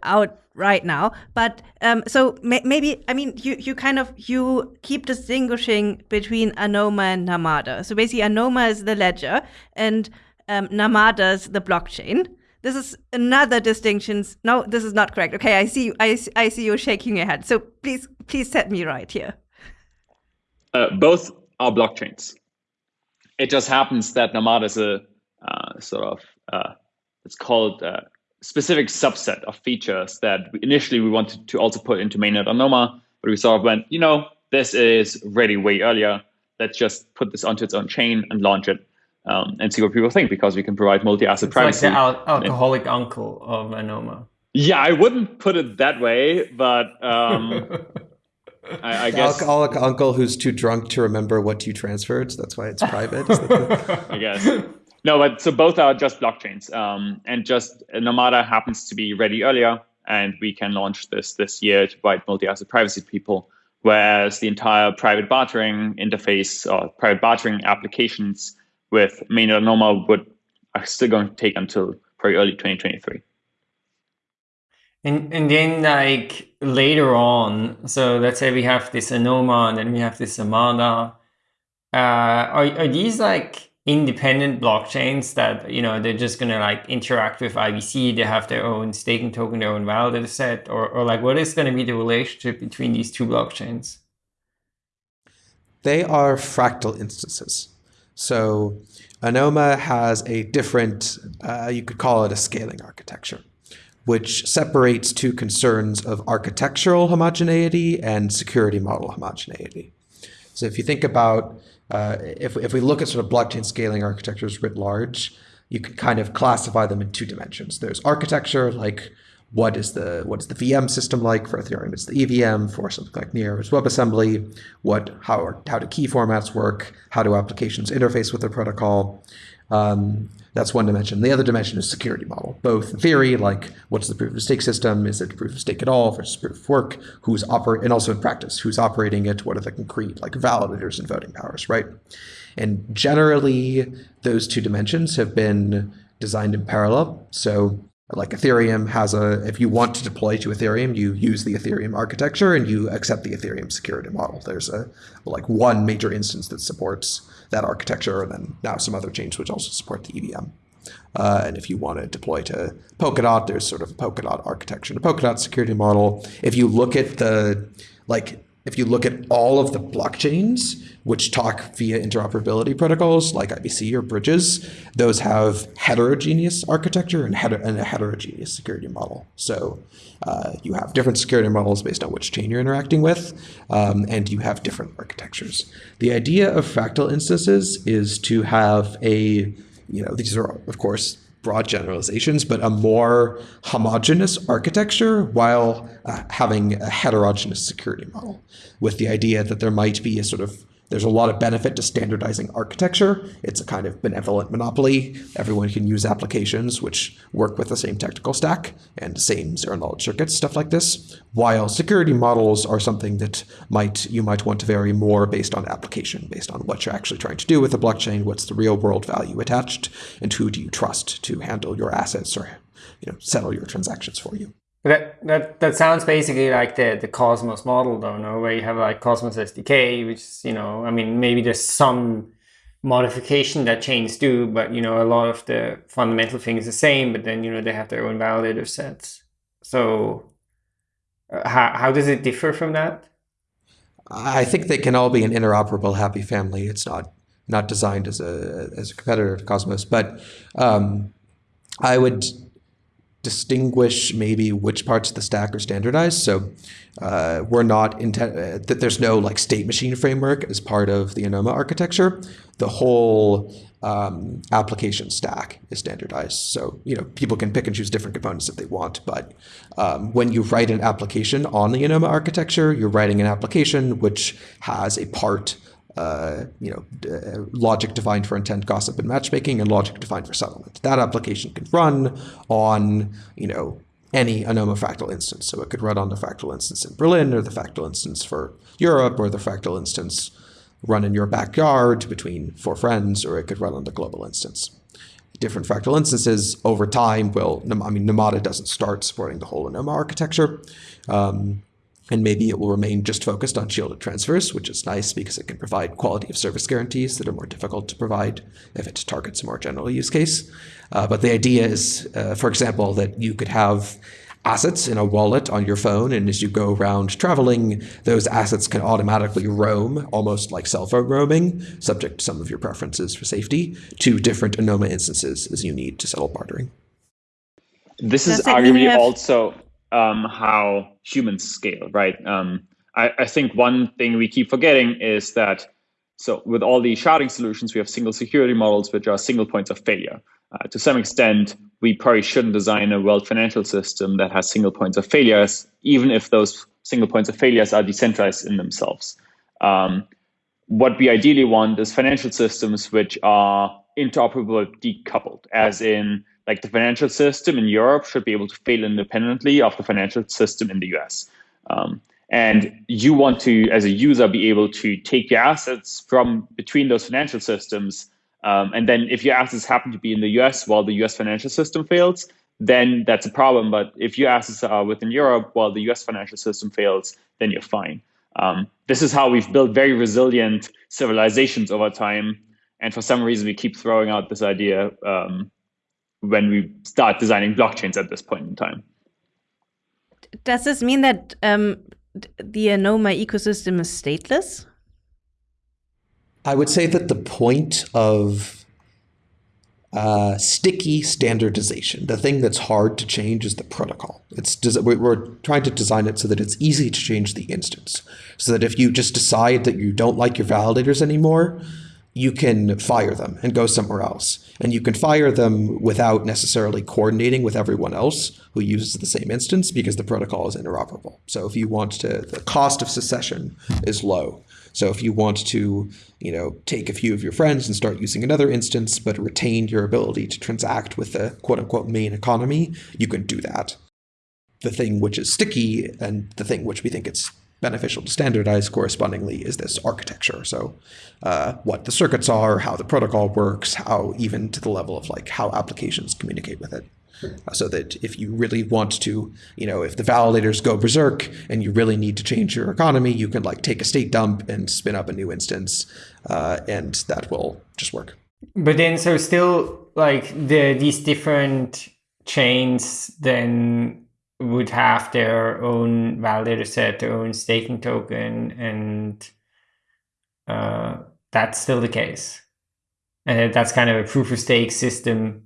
out right now, but um, so may maybe I mean you you kind of you keep distinguishing between Anoma and Namada. So basically, Anoma is the ledger, and um, Namada is the blockchain. This is another distinction. No, this is not correct. Okay, I see. I, I see you shaking your head. So please please set me right here. Uh, both are blockchains. It just happens that Namada is a sort of uh, it's called a uh, specific subset of features that initially we wanted to also put into mainnet Anoma, but we sort of went, you know, this is ready way earlier. Let's just put this onto its own chain and launch it um, and see what people think because we can provide multi-asset it's privacy. Like the al alcoholic uncle of Anoma. Yeah, I wouldn't put it that way, but um, I, I guess alcoholic uncle who's too drunk to remember what you transferred. So that's why it's private. I guess. No, but so both are just blockchains, um, and just Namada happens to be ready earlier, and we can launch this this year to provide multi-asset privacy to people. Whereas the entire private bartering interface or private bartering applications with mainnet Anoma would are still going to take until probably early 2023. And and then like later on, so let's say we have this Anoma and then we have this Namada. Uh, are are these like independent blockchains that you know they're just gonna like interact with IBC. They have their own staking token, their own validator set, or or like what is going to be the relationship between these two blockchains? They are fractal instances. So Anoma has a different, uh, you could call it a scaling architecture, which separates two concerns of architectural homogeneity and security model homogeneity. So if you think about uh, if, if we look at sort of blockchain scaling architectures writ large, you can kind of classify them in two dimensions. There's architecture, like what is the what is the VM system like for Ethereum? It's the EVM for something like Near's WebAssembly. What how are, how do key formats work? How do applications interface with the protocol? Um, that's one dimension. The other dimension is security model, both theory, like what's the proof of stake system? Is it proof of stake at all versus proof of work? Who's operate and also in practice, who's operating it? What are the concrete like validators and voting powers, right? And generally, those two dimensions have been designed in parallel. So like Ethereum has a, if you want to deploy to Ethereum, you use the Ethereum architecture and you accept the Ethereum security model. There's a like one major instance that supports that architecture, and then now some other chains which also support the EVM. Uh, and if you want to deploy to Polkadot, there's sort of a Polkadot architecture, the Polkadot security model. If you look at the like if you look at all of the blockchains which talk via interoperability protocols like IBC or bridges, those have heterogeneous architecture and, heter and a heterogeneous security model. So uh, you have different security models based on which chain you're interacting with, um, and you have different architectures. The idea of fractal instances is to have a, you know, these are, of course, broad generalizations, but a more homogeneous architecture while uh, having a heterogeneous security model with the idea that there might be a sort of there's a lot of benefit to standardizing architecture. It's a kind of benevolent monopoly. Everyone can use applications which work with the same technical stack and same zero knowledge circuits, stuff like this. While security models are something that might you might want to vary more based on application, based on what you're actually trying to do with the blockchain, what's the real world value attached, and who do you trust to handle your assets or you know settle your transactions for you. That that that sounds basically like the the Cosmos model, though, no? Where you have like Cosmos SDK, which you know, I mean, maybe there's some modification that chains do, but you know, a lot of the fundamental thing is the same. But then you know, they have their own validator sets. So, uh, how how does it differ from that? I think they can all be an interoperable happy family. It's not not designed as a as a competitor to Cosmos, but um, I would distinguish maybe which parts of the stack are standardized. So uh, we're not intent uh, that there's no like state machine framework as part of the Anoma architecture. The whole um, application stack is standardized. So you know people can pick and choose different components if they want. But um, when you write an application on the Anoma architecture, you're writing an application which has a part uh, you know, uh, logic defined for intent, gossip, and matchmaking, and logic defined for settlement. That application can run on, you know, any Anoma fractal instance. So it could run on the fractal instance in Berlin, or the fractal instance for Europe, or the fractal instance run in your backyard between four friends, or it could run on the global instance. Different fractal instances over time will, I mean, Namada doesn't start supporting the whole Anoma architecture. Um, and maybe it will remain just focused on shielded transfers, which is nice because it can provide quality of service guarantees that are more difficult to provide if it targets a more general use case. Uh, but the idea is, uh, for example, that you could have assets in a wallet on your phone, and as you go around traveling, those assets can automatically roam, almost like cell phone roaming, subject to some of your preferences for safety, to different Anoma instances as you need to settle bartering. This Does is arguably have... also um, how humans scale, right? Um, I, I, think one thing we keep forgetting is that so with all these sharding solutions, we have single security models, which are single points of failure. Uh, to some extent, we probably shouldn't design a world financial system that has single points of failures, even if those single points of failures are decentralized in themselves. Um, what we ideally want is financial systems which are interoperable decoupled, as in like the financial system in Europe should be able to fail independently of the financial system in the US. Um, and you want to, as a user, be able to take your assets from between those financial systems. Um, and then if your assets happen to be in the US while the US financial system fails, then that's a problem. But if your assets are within Europe while the US financial system fails, then you're fine. Um, this is how we've built very resilient civilizations over time. And for some reason, we keep throwing out this idea um, when we start designing blockchains at this point in time. Does this mean that um, the Anoma ecosystem is stateless? I would say that the point of uh, sticky standardization, the thing that's hard to change is the protocol. It's we're trying to design it so that it's easy to change the instance, so that if you just decide that you don't like your validators anymore, you can fire them and go somewhere else. And you can fire them without necessarily coordinating with everyone else who uses the same instance because the protocol is interoperable. So if you want to, the cost of secession is low. So if you want to, you know, take a few of your friends and start using another instance, but retain your ability to transact with the quote unquote main economy, you can do that. The thing which is sticky and the thing which we think it's beneficial to standardize correspondingly is this architecture. So uh, what the circuits are, how the protocol works, how even to the level of like how applications communicate with it. Uh, so that if you really want to, you know, if the validators go berserk and you really need to change your economy, you can like take a state dump and spin up a new instance, uh, and that will just work. But then, so still like the these different chains then would have their own validator set, their own staking token, and uh, that's still the case. And that's kind of a proof of stake system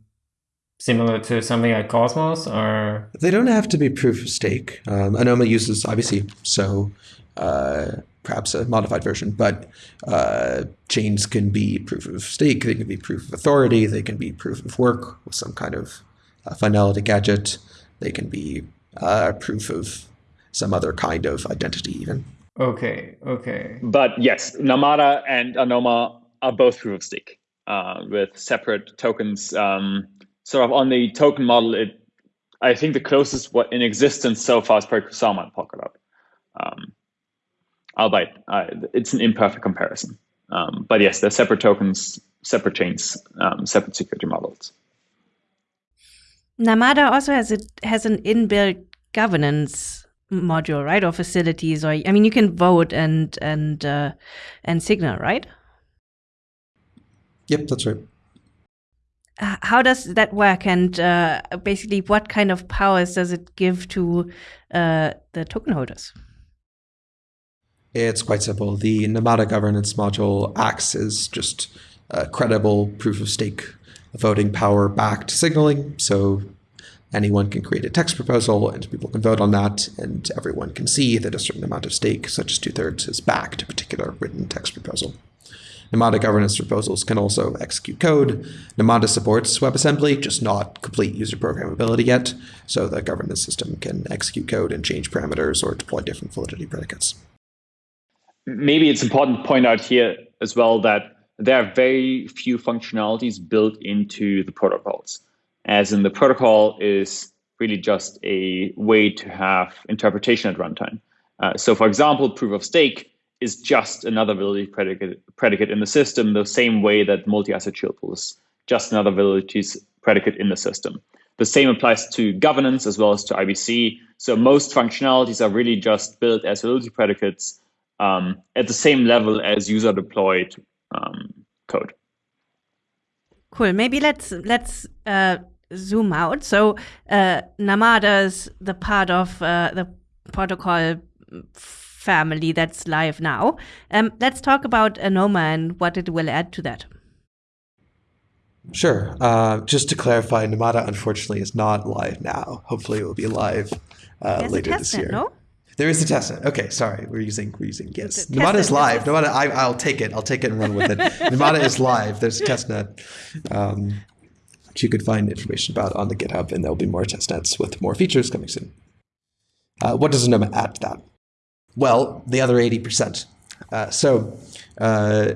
similar to something like Cosmos, or they don't have to be proof of stake. Um, Anoma uses obviously so uh, perhaps a modified version, but uh, chains can be proof of stake, they can be proof of authority, they can be proof of work with some kind of uh, finality gadget, they can be uh, proof of some other kind of identity even. Okay, okay. But yes, Namada and Anoma are both proof of stake uh, with separate tokens. Um, sort of on the token model, it I think the closest what in existence so far is probably Kusama and Polkadot. Um, albeit uh, it's an imperfect comparison. Um, but yes, they're separate tokens, separate chains, um, separate security models. Namada also has it has an inbuilt governance module, right, or facilities, or I mean, you can vote and and uh, and signal, right? Yep, that's right. How does that work, and uh, basically, what kind of powers does it give to uh, the token holders? It's quite simple. The Namada governance module acts as just a credible proof of stake voting power backed signaling. So anyone can create a text proposal and people can vote on that, and everyone can see that a certain amount of stake, such as two thirds, is backed a particular written text proposal. Namada governance proposals can also execute code. Namada supports WebAssembly, just not complete user programmability yet, so the governance system can execute code and change parameters or deploy different validity predicates maybe it's important to point out here as well that there are very few functionalities built into the protocols, as in the protocol is really just a way to have interpretation at runtime. Uh, so for example, proof of stake is just another validity predicate, predicate in the system, the same way that multi-asset shield pool is just another validity predicate in the system. The same applies to governance as well as to IBC. So most functionalities are really just built as validity predicates um, at the same level as user deployed um, code. Cool. Maybe let's let's uh, zoom out. So uh, Namada is the part of uh, the protocol family that's live now. Um, let's talk about Anoma and what it will add to that. Sure. Uh, just to clarify, Namada unfortunately is not live now. Hopefully, it will be live uh, later this year. No? There is a testnet. Okay, sorry, we're using we're using yes. Namada is live. Namada, I, I'll take it. I'll take it and run with it. Namada is live. There's a testnet, um, which you could find information about on the GitHub, and there'll be more testnets with more features coming soon. Uh, what does Anoma add to that? Well, the other eighty percent. Uh, so. Uh,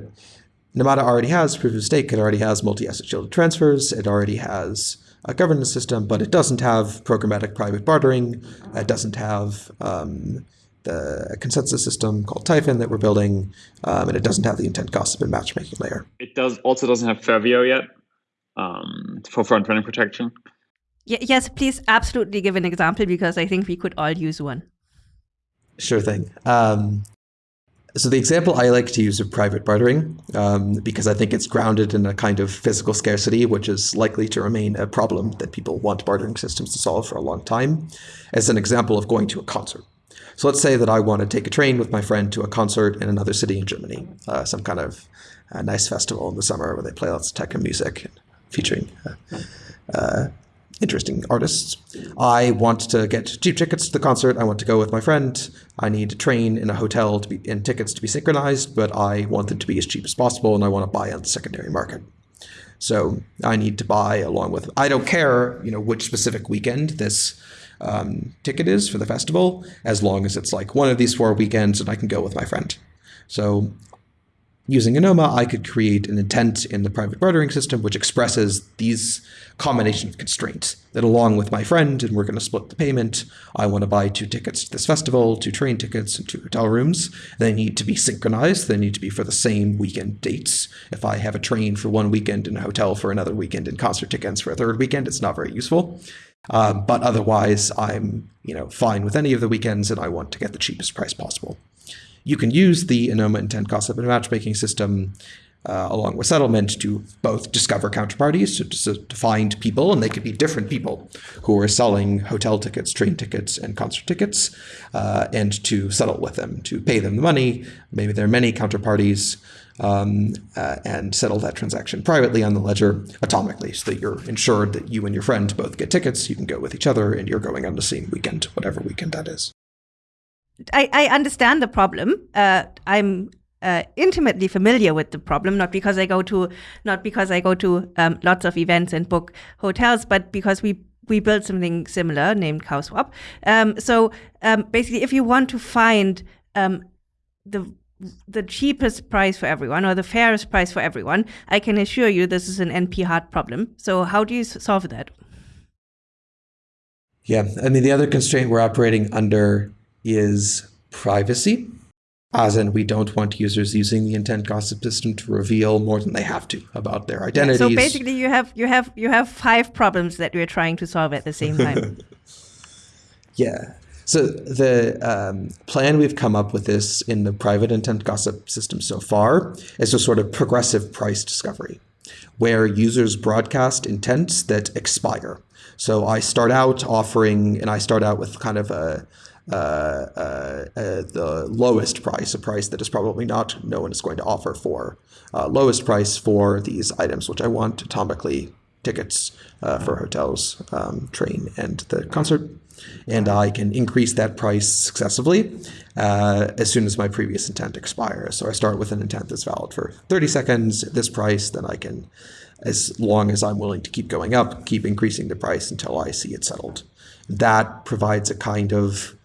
Namada already has proof of stake. It already has multi-asset shielded transfers. It already has a governance system, but it doesn't have programmatic private bartering. It doesn't have um, the consensus system called Typhon that we're building, um, and it doesn't have the intent gossip and matchmaking layer. It does also doesn't have Ferveo yet um, for front-running protection. yes, please absolutely give an example because I think we could all use one. Sure thing. Um, so the example I like to use of private bartering, um, because I think it's grounded in a kind of physical scarcity, which is likely to remain a problem that people want bartering systems to solve for a long time, as an example of going to a concert. So let's say that I want to take a train with my friend to a concert in another city in Germany, uh, some kind of uh, nice festival in the summer where they play lots of techno music featuring uh, uh interesting artists. I want to get cheap tickets to the concert. I want to go with my friend. I need a train and a hotel to be and tickets to be synchronized, but I want them to be as cheap as possible, and I want to buy on the secondary market. So I need to buy along with. I don't care, you know, which specific weekend this um, ticket is for the festival, as long as it's like one of these four weekends, and I can go with my friend. So Using Anoma, I could create an intent in the private bartering system which expresses these combination of constraints that along with my friend, and we're going to split the payment, I want to buy two tickets to this festival, two train tickets, and two hotel rooms. They need to be synchronized. They need to be for the same weekend dates. If I have a train for one weekend and a hotel for another weekend and concert tickets for a third weekend, it's not very useful. Um, but otherwise, I'm you know fine with any of the weekends, and I want to get the cheapest price possible you can use the Anoma intent gossip and matchmaking system uh, along with settlement to both discover counterparties, so to, to, find people, and they could be different people who are selling hotel tickets, train tickets, and concert tickets, uh, and to settle with them, to pay them the money. Maybe there are many counterparties, um, uh, and settle that transaction privately on the ledger atomically, so that you're ensured that you and your friend both get tickets, you can go with each other, and you're going on the same weekend, whatever weekend that is. I, I understand the problem. Uh, I'm uh, intimately familiar with the problem, not because I go to not because I go to um, lots of events and book hotels, but because we we built something similar named CowSwap. Um, so um, basically, if you want to find um, the the cheapest price for everyone or the fairest price for everyone, I can assure you this is an NP hard problem. So how do you solve that? Yeah, I mean the other constraint we're operating under is privacy as in we don't want users using the intent gossip system to reveal more than they have to about their identities. So basically you have you have you have five problems that you're trying to solve at the same time. yeah. So the um, plan we've come up with this in the private intent gossip system so far is a sort of progressive price discovery where users broadcast intents that expire. So I start out offering, and I start out with kind of a uh, uh, uh, the lowest price, a price that is probably not no one is going to offer for lowest price for these items, which I want atomically tickets for hotels, um, train, and the concert and I can increase that price successively uh, as soon as my previous intent expires. So I start with an intent that's valid for 30 seconds at this price, then I can, as long as I'm willing to keep going up, keep increasing the price until I see it settled. That provides a kind of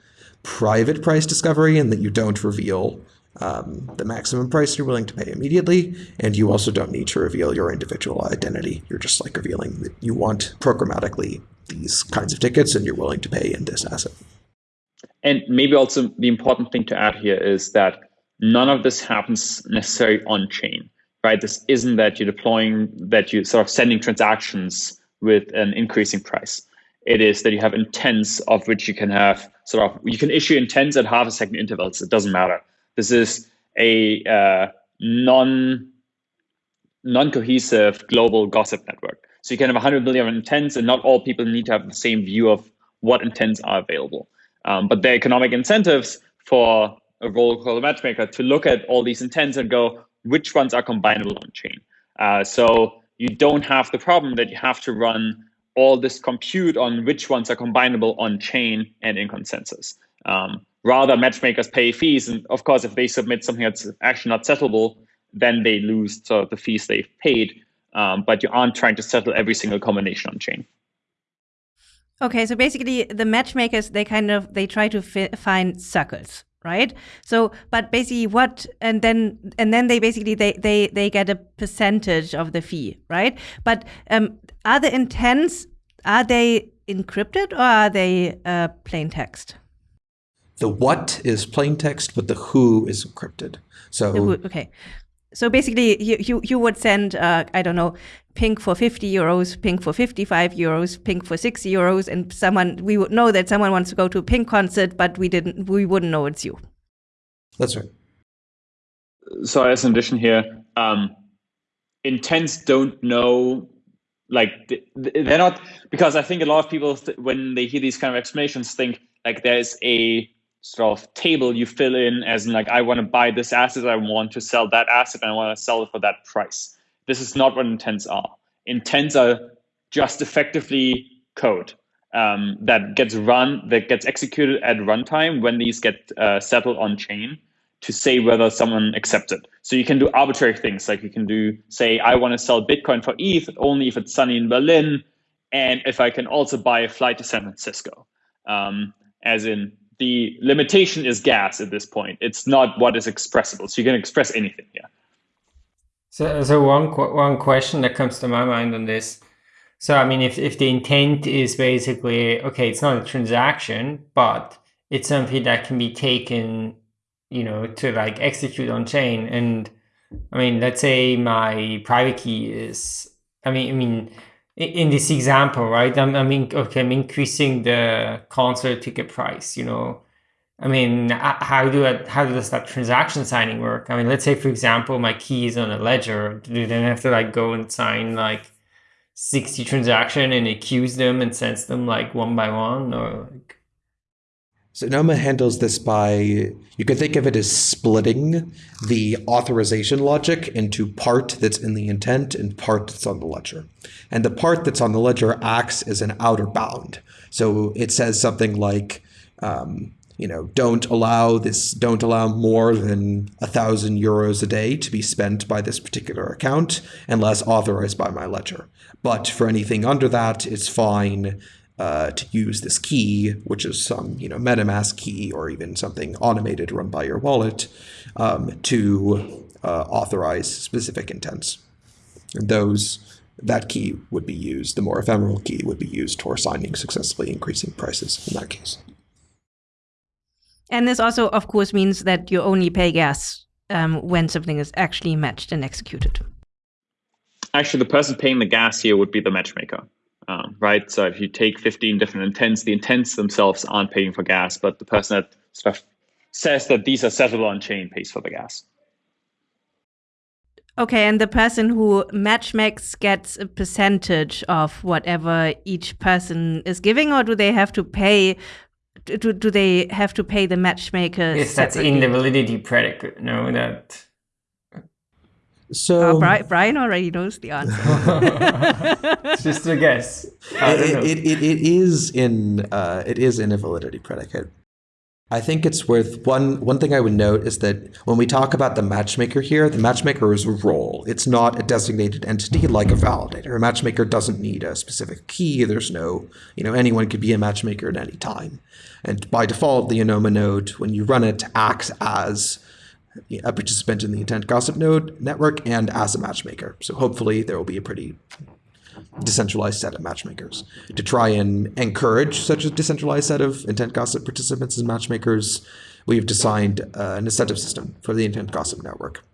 private price discovery and that you don't reveal um, the maximum price you're willing to pay immediately. And you also don't need to reveal your individual identity. You're just like revealing that you want programmatically these kinds of tickets and you're willing to pay in this asset. And maybe also the important thing to add here is that none of this happens necessarily on chain, right? This isn't that you're deploying, that you're sort of sending transactions with an increasing price it is that you have intents of which you can have sort of you can issue intents at half a second intervals. It doesn't matter. This is a uh, non non cohesive global gossip network. So you can have 100 million intents, and not all people need to have the same view of what intents are available. Um, but the economic incentives for a role called a matchmaker to look at all these intents and go which ones are combinable on chain. Uh, so you don't have the problem that you have to run all this compute on which ones are combinable on chain and in consensus. Um, rather, matchmakers pay fees, and of course, if they submit something that's actually not settleable, then they lose the fees they've paid. Um, but you aren't trying to settle every single combination on chain. Okay, so basically, the matchmakers they kind of they try to find circles, right? So, but basically, what and then and then they basically they they they get a percentage of the fee, right? But um, are the intents are they encrypted or are they uh, plain text? The what is plain text, but the who is encrypted. So who, okay, so basically, you you, you would send uh, I don't know pink for 50 euros, pink for 55 euros, pink for 6 euros, and someone we would know that someone wants to go to a pink concert, but we didn't we wouldn't know it's you. That's right. So as an addition here, um, intents don't know like they're not because I think a lot of people when they hear these kind of explanations think like there's a sort of table you fill in as in like I want to buy this asset, I want to sell that asset, and I want to sell it for that price. This is not what intents are. Intents are just effectively code um, that gets run, that gets executed at runtime when these get uh, settled on chain to say whether someone accepts it. So you can do arbitrary things like you can do say, I want to sell Bitcoin for ETH only if it's sunny in Berlin, and if I can also buy a flight to San Francisco. Um, as in the limitation is gas at this point. It's not what is expressible. So you can express anything. Yeah. So, so one one question that comes to my mind on this. So I mean, if if the intent is basically okay, it's not a transaction, but it's something that can be taken you know, to like execute on chain. And I mean, let's say my private key is, I mean, I mean, in this example, right? I'm, I mean, okay, I'm increasing the concert ticket price, you know, I mean, how do I, how does that transaction signing work? I mean, let's say for example, my key is on a ledger. Do then have to like go and sign like 60 transaction and accuse them and sends them like one by one or like so Anoma handles this by, you can think of it as splitting the authorization logic into part that's in the intent and part that's on the ledger. And the part that's on the ledger acts as an outer bound. So it says something like, um, you know, don't allow this, don't allow more than a thousand euros a day to be spent by this particular account unless authorized by my ledger. But for anything under that, it's fine uh, to use this key, which is some you know MetaMask key or even something automated run by your wallet, um, to uh, authorize specific intents. And those that key would be used. The more ephemeral key would be used for signing successfully increasing prices in that case. And this also, of course, means that you only pay gas um, when something is actually matched and executed. Actually, the person paying the gas here would be the matchmaker um, right? So if you take 15 different intents, the intents themselves aren't paying for gas, but the person that sort of says that these are settleable on chain pays for the gas. Okay, and the person who matchmakes gets a percentage of whatever each person is giving, or do they have to pay? Do, do they have to pay the matchmaker? Yes, that's in the validity predicate. No, that so uh, Brian already knows the answer. It's just a guess. It, it, it, it is in uh, it is in a validity predicate. I think it's worth one one thing I would note is that when we talk about the matchmaker here, the matchmaker is a role. It's not a designated entity like a validator. A matchmaker doesn't need a specific key. There's no, you know, anyone could be a matchmaker at any time. And by default, the Anoma node, when you run it, acts as a participant in the intent gossip node network and as a matchmaker. So hopefully there will be a pretty decentralized set of matchmakers. To try and encourage such a decentralized set of intent gossip participants as matchmakers, we've designed uh, an incentive system for the intent gossip network,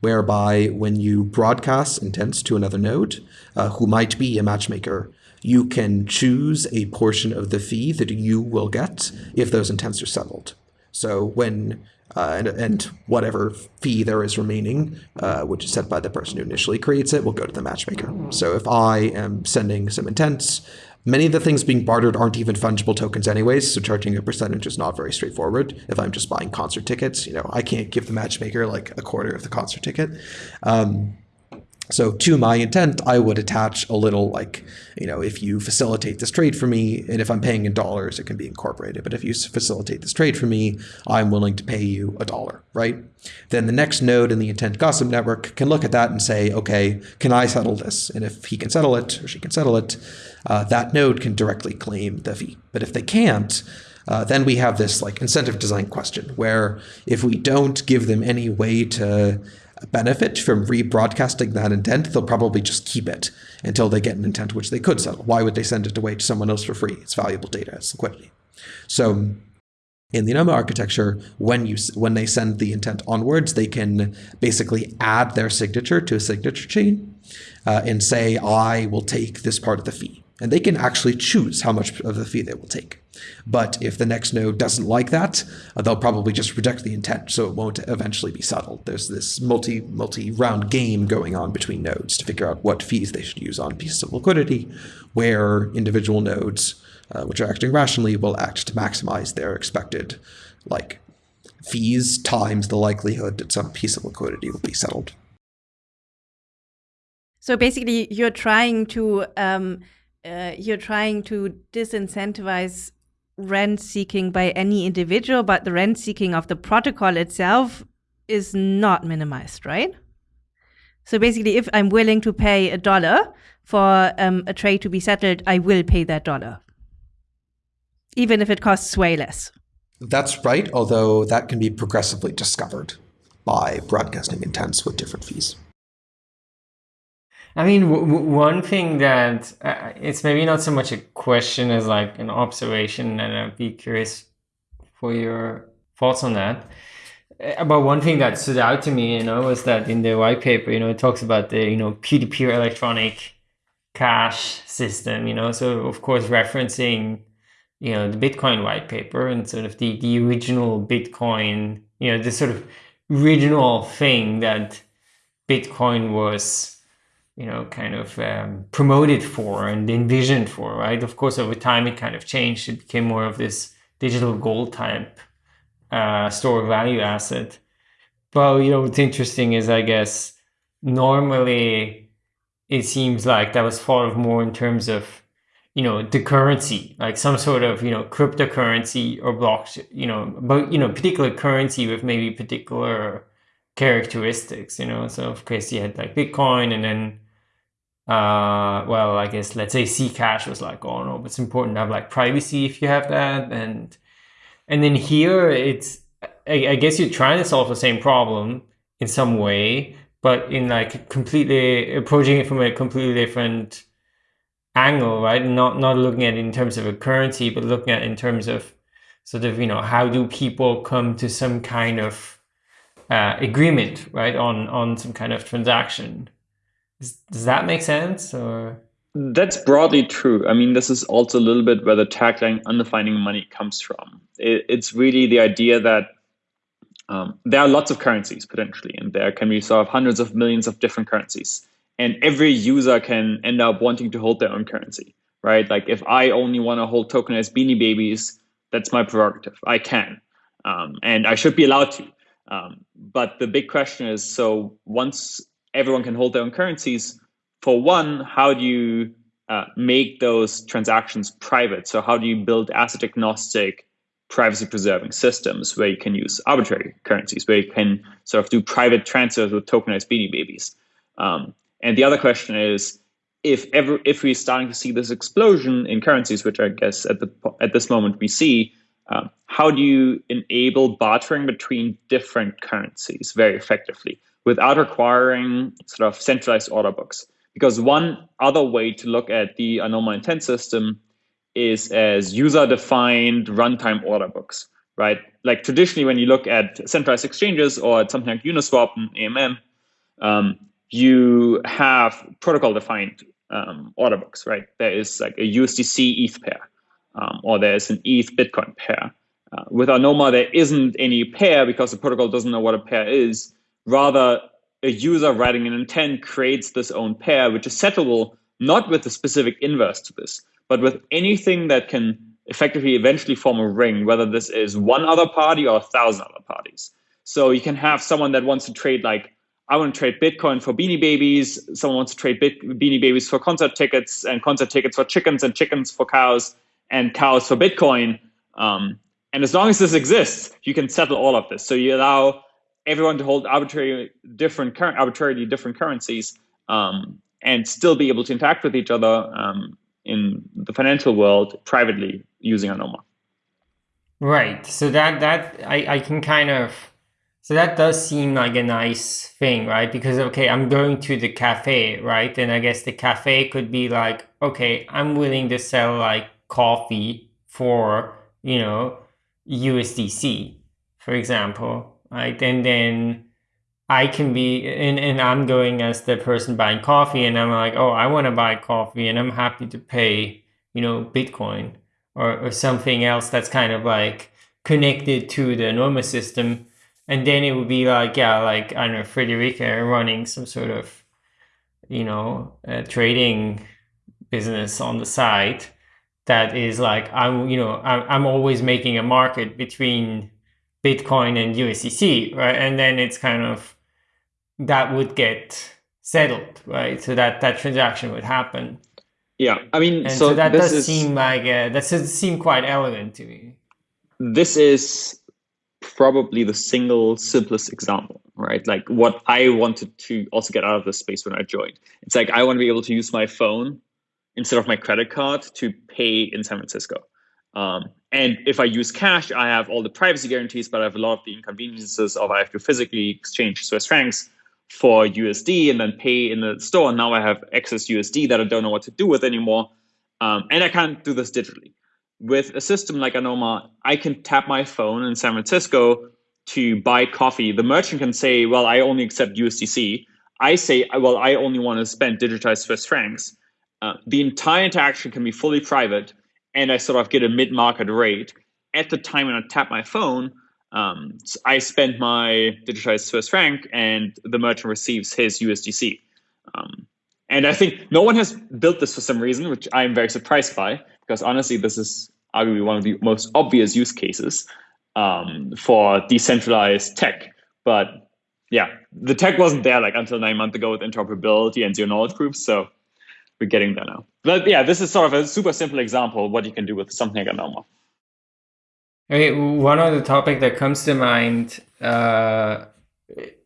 whereby when you broadcast intents to another node uh, who might be a matchmaker, you can choose a portion of the fee that you will get if those intents are settled. So when uh, and, and, whatever fee there is remaining, uh, which is set by the person who initially creates it, will go to the matchmaker. So if I am sending some intents, many of the things being bartered aren't even fungible tokens anyways, so charging a percentage is not very straightforward. If I'm just buying concert tickets, you know, I can't give the matchmaker like a quarter of the concert ticket. Um, so to my intent, I would attach a little like, you know, if you facilitate this trade for me, and if I'm paying in dollars, it can be incorporated. But if you facilitate this trade for me, I'm willing to pay you a dollar, right? Then the next node in the intent gossip network can look at that and say, okay, can I settle this? And if he can settle it or she can settle it, uh, that node can directly claim the fee. But if they can't, uh, then we have this like incentive design question where if we don't give them any way to benefit from rebroadcasting that intent, they'll probably just keep it until they get an intent which they could settle. Why would they send it away to someone else for free? It's valuable data, it's liquidity. So in the Anoma architecture, when you when they send the intent onwards, they can basically add their signature to a signature chain uh, and say, I will take this part of the fee. And they can actually choose how much of the fee they will take. But if the next node doesn't like that, uh, they'll probably just reject the intent, so it won't eventually be settled. There's this multi multi round game going on between nodes to figure out what fees they should use on pieces of liquidity, where individual nodes, uh, which are acting rationally, will act to maximize their expected like fees times the likelihood that some piece of liquidity will be settled. So basically, you're trying to um, uh, you're trying to disincentivize rent seeking by any individual, but the rent seeking of the protocol itself is not minimized, right? So basically, if I'm willing to pay a dollar for um, a trade to be settled, I will pay that dollar, even if it costs way less. That's right, although that can be progressively discovered by broadcasting intents with different fees. I mean, one thing that uh, it's maybe not so much a question as like an observation, and I'd be curious for your thoughts on that. Uh, but one thing that stood out to me, you know, was that in the white paper, you know, it talks about the, you know, peer-to-peer electronic cash system, you know, so of course referencing you know the Bitcoin white paper and sort of the the original Bitcoin, you know, the sort of original thing that Bitcoin was you know, kind of um, promoted for and envisioned for, right? Of course, over time it kind of changed. It became more of this digital gold type uh, store value asset. But you know, what's interesting is, I guess, normally it seems like that was thought of more in terms of, you know, the currency, like some sort of, you know, cryptocurrency or blockchain, you know, but you know, particular currency with maybe particular characteristics, you know. So of course you had like Bitcoin and then uh, well, I guess let's say Zcash was like, oh no, but it's important to have like privacy if you have that, and and then here it's, I, I guess you're trying to solve the same problem in some way, but in like completely approaching it from a completely different angle, right? Not not looking at it in terms of a currency, but looking at it in terms of sort of you know how do people come to some kind of uh, agreement, right, on on some kind of transaction. Does that make sense? Or that's broadly true. I mean, this is also a little bit where the tagline "undefining money" comes from. It, it's really the idea that um, there are lots of currencies potentially, and there can be sort of hundreds of millions of different currencies, and every user can end up wanting to hold their own currency, right? Like if I only want to hold tokenized Beanie Babies, that's my prerogative. I can, um, and I should be allowed to. Um, but the big question is: so once everyone can hold their own currencies. For one, how do you uh, make those transactions private? So how do you build asset agnostic, privacy preserving systems where you can use arbitrary currencies, where you can sort of do private transfers with tokenized beanie babies? Um, and the other question is, if ever if we're starting to see this explosion in currencies, which I guess at the at this moment we see, um, how do you enable bartering between different currencies very effectively? Without requiring sort of centralized order books. Because one other way to look at the ANOMA intent system is as user-defined runtime order books, right? Like traditionally, when you look at centralized exchanges or at something like Uniswap and AMM, um, you have protocol-defined um, order books, right? There is like a USDC ETH pair, um, or there's an ETH Bitcoin pair. Uh, with ANOMA, there isn't any pair because the protocol doesn't know what a pair is. Rather, a user writing an intent creates this own pair, which is settable not with a specific inverse to this, but with anything that can effectively eventually form a ring, whether this is one other party or a thousand other parties. So you can have someone that wants to trade like, I want to trade Bitcoin for Beanie Babies. Someone wants to trade Bit Beanie Babies for concert tickets and concert tickets for chickens and chickens for cows and cows for Bitcoin. Um, and as long as this exists, you can settle all of this. So you allow everyone to hold arbitrary different current arbitrarily different currencies um, and still be able to interact with each other um, in the financial world privately using Anoma. Right. So that that I, I can kind of so that does seem like a nice thing, right? Because okay, I'm going to the cafe, right? And I guess the cafe could be like, okay, I'm willing to sell like coffee for, you know, USDC, for example right? And then I can be, and, and I'm going as the person buying coffee, and I'm like, oh, I want to buy coffee, and I'm happy to pay, you know, Bitcoin or, or something else that's kind of like connected to the normal system. And then it would be like, yeah, like, I don't know, Friederike running some sort of, you know, trading business on the side that is like, I'm, you know, I'm, I'm always making a market between Bitcoin and USDC, right? And then it's kind of that would get settled, right? So that that transaction would happen. Yeah, I mean, and so, so that does is, seem like uh, that does seem quite elegant to me. This is probably the single simplest example, right? Like what I wanted to also get out of this space when I joined. It's like I want to be able to use my phone instead of my credit card to pay in San Francisco. Um, and if I use cash, I have all the privacy guarantees, but I have a lot of the inconveniences of I have to physically exchange Swiss francs for USD and then pay in the store. And now I have excess USD that I don't know what to do with anymore. Um, and I can't do this digitally. With a system like Anoma, I can tap my phone in San Francisco to buy coffee. The merchant can say, well, I only accept USDC. I say, well, I only want to spend digitized Swiss francs. Uh, the entire interaction can be fully private and I sort of get a mid-market rate at the time when I tap my phone, um, I spend my digitized Swiss franc, and the merchant receives his USDC. Um, and I think no one has built this for some reason, which I'm very surprised by, because honestly, this is arguably one of the most obvious use cases um, for decentralized tech. But yeah, the tech wasn't there like until nine months ago with interoperability and zero knowledge proofs. So we're getting there now. But yeah, this is sort of a super simple example of what you can do with something like Anoma. Okay, one other topic that comes to mind, uh,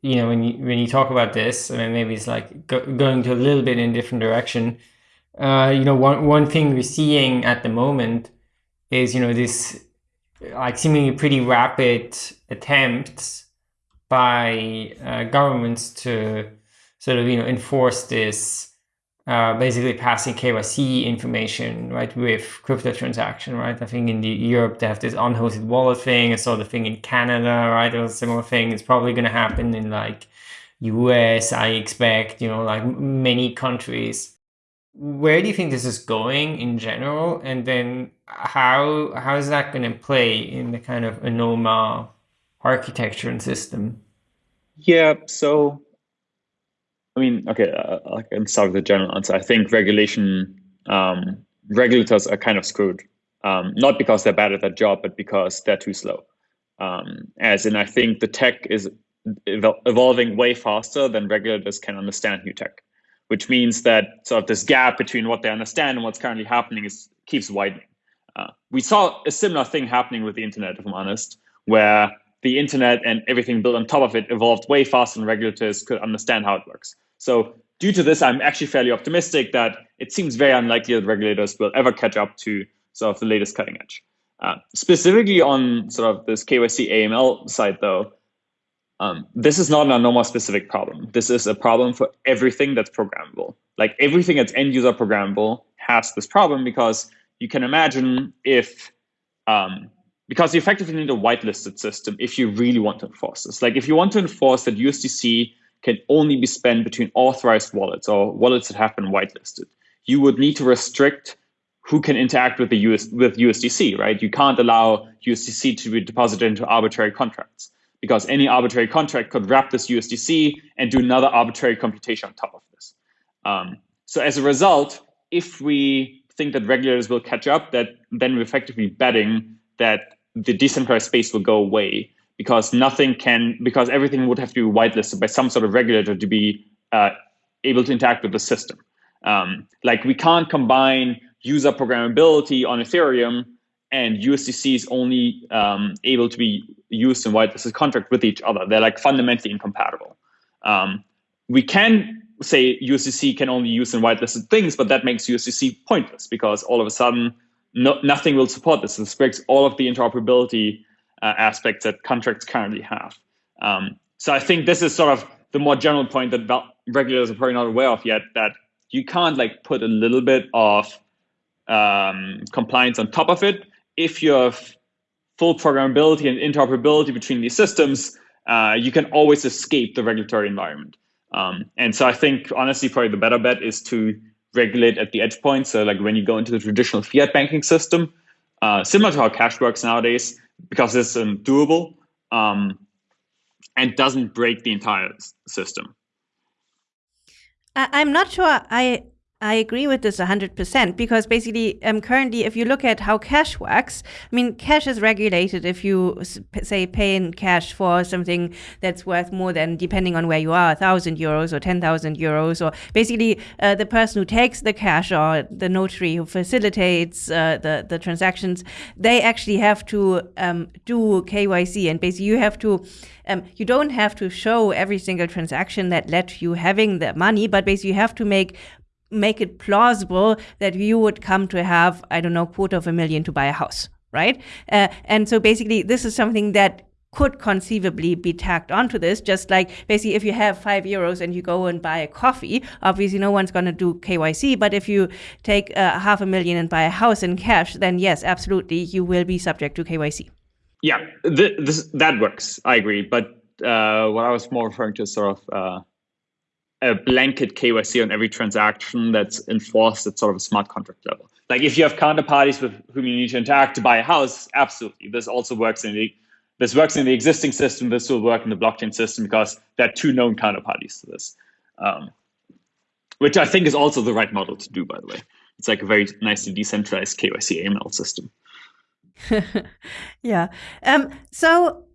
you know, when you when you talk about this, I mean, maybe it's like go, going to a little bit in a different direction. Uh, you know, one one thing we're seeing at the moment is you know this like seemingly pretty rapid attempts by uh, governments to sort of you know enforce this uh, basically passing KYC information right with crypto transaction right? I think in the Europe they have this unhosted wallet thing. I saw the thing in Canada right? There was a similar thing. It's probably going to happen in like US I expect you know like many countries. Where do you think this is going in general? And then how how is that going to play in the kind of anoma architecture and system? Yeah so i mean okay uh, i can start with the general answer i think regulation um, regulators are kind of screwed um, not because they're bad at their job but because they're too slow um, as in i think the tech is evolving way faster than regulators can understand new tech which means that sort of this gap between what they understand and what's currently happening is keeps widening. Uh, we saw a similar thing happening with the internet, if I'm honest, where the internet and everything built on top of it evolved way faster than regulators could understand how it works. So due to this, I'm actually fairly optimistic that it seems very unlikely that regulators will ever catch up to sort of the latest cutting edge. Uh, specifically on sort of this KYC AML side, though, um, this is not an ANOMA specific problem. This is a problem for everything that's programmable. Like everything that's end user programmable has this problem because you can imagine if, um, because you effectively need a whitelisted system if you really want to enforce this. Like if you want to enforce that USDC can only be spent between authorized wallets or wallets that have been whitelisted, you would need to restrict who can interact with the US with USDC, right? You can't allow USDC to be deposited into arbitrary contracts because any arbitrary contract could wrap this USDC and do another arbitrary computation on top of this. Um, so as a result, if we think that regulators will catch up, that then we're effectively betting that the decentralized space will go away because nothing can, because everything would have to be whitelisted by some sort of regulator to be uh, able to interact with the system. Um, like we can't combine user programmability on Ethereum and USDC is only um, able to be used in whitelisted contract with each other. They're like fundamentally incompatible. Um, we can say USDC can only use in whitelisted things, but that makes USDC pointless because all of a sudden no, nothing will support this. This breaks all of the interoperability uh, aspects that contracts currently have. Um, so I think this is sort of the more general point that regulators are probably not aware of yet, that you can't like put a little bit of um, compliance on top of it if you have full programmability and interoperability between these systems, uh, you can always escape the regulatory environment. Um, and so I think honestly, probably the better bet is to regulate at the edge point. So like when you go into the traditional fiat banking system, uh, similar to how cash works nowadays, because it's um, doable um, and doesn't break the entire system. I'm not sure I I agree with this 100% because basically, um, currently, if you look at how cash works, I mean, cash is regulated if you say pay in cash for something that's worth more than, depending on where you are, 1,000 euros or 10,000 euros, or basically uh, the person who takes the cash or the notary who facilitates uh, the, the transactions, they actually have to um, do KYC. And basically, you have to um, you don't have to show every single transaction that led to you having the money, but basically you have to make make it plausible that you would come to have, I don't know, quarter of a million to buy a house, right? Uh, and so basically, this is something that could conceivably be tacked onto this. Just like basically, if you have five euros and you go and buy a coffee, obviously no one's going to do KYC. But if you take uh, half a million and buy a house in cash, then yes, absolutely, you will be subject to KYC. Yeah, th- this, that works. I agree. But uh, what I was more referring to is sort of uh, a blanket KYC on every transaction that's enforced at sort of a smart contract level. Like if you have counterparties with whom you need to interact to buy a house, absolutely. This also works in the this works in the existing system. This will work in the blockchain system because there are two known counterparties to this, um, which I think is also the right model to do. By the way, it's like a very nicely decentralized KYC AML system. yeah. Um, so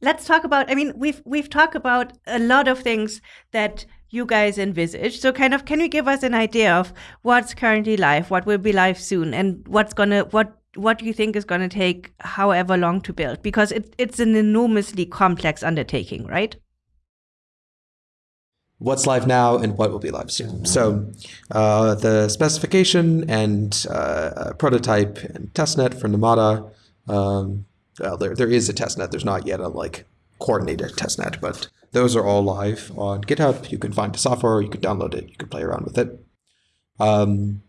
let's talk about. I mean, we've we've talked about a lot of things that you guys envisage. So kind of can you give us an idea of what's currently live, what will be live soon, and what's gonna what what do you think is gonna take however long to build? Because it, it's an enormously complex undertaking, right? What's live now and what will be live soon. So uh, the specification and uh, prototype and testnet for Namada. Um, well, there, there is a testnet. There's not yet a like coordinated testnet, but those are all live on GitHub. You can find the software, you can download it, you can play around with it. Um,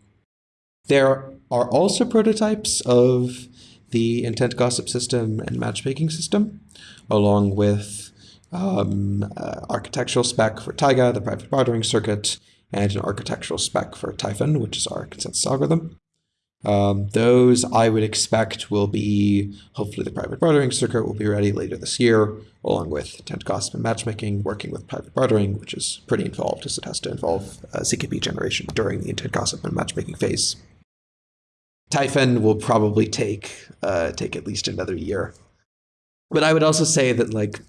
there are also prototypes of the intent gossip system and matchmaking system, along with um, uh, architectural spec for Taiga, the private bartering circuit, and an architectural spec for Typhon, which is our consensus algorithm. Um, those I would expect will be, hopefully the private bartering circuit will be ready later this year, along with intent gossip and matchmaking, working with private bartering, which is pretty involved as it has to involve uh, generation during the intent gossip and matchmaking phase. Typhon will probably take uh, take at least another year. But I would also say that like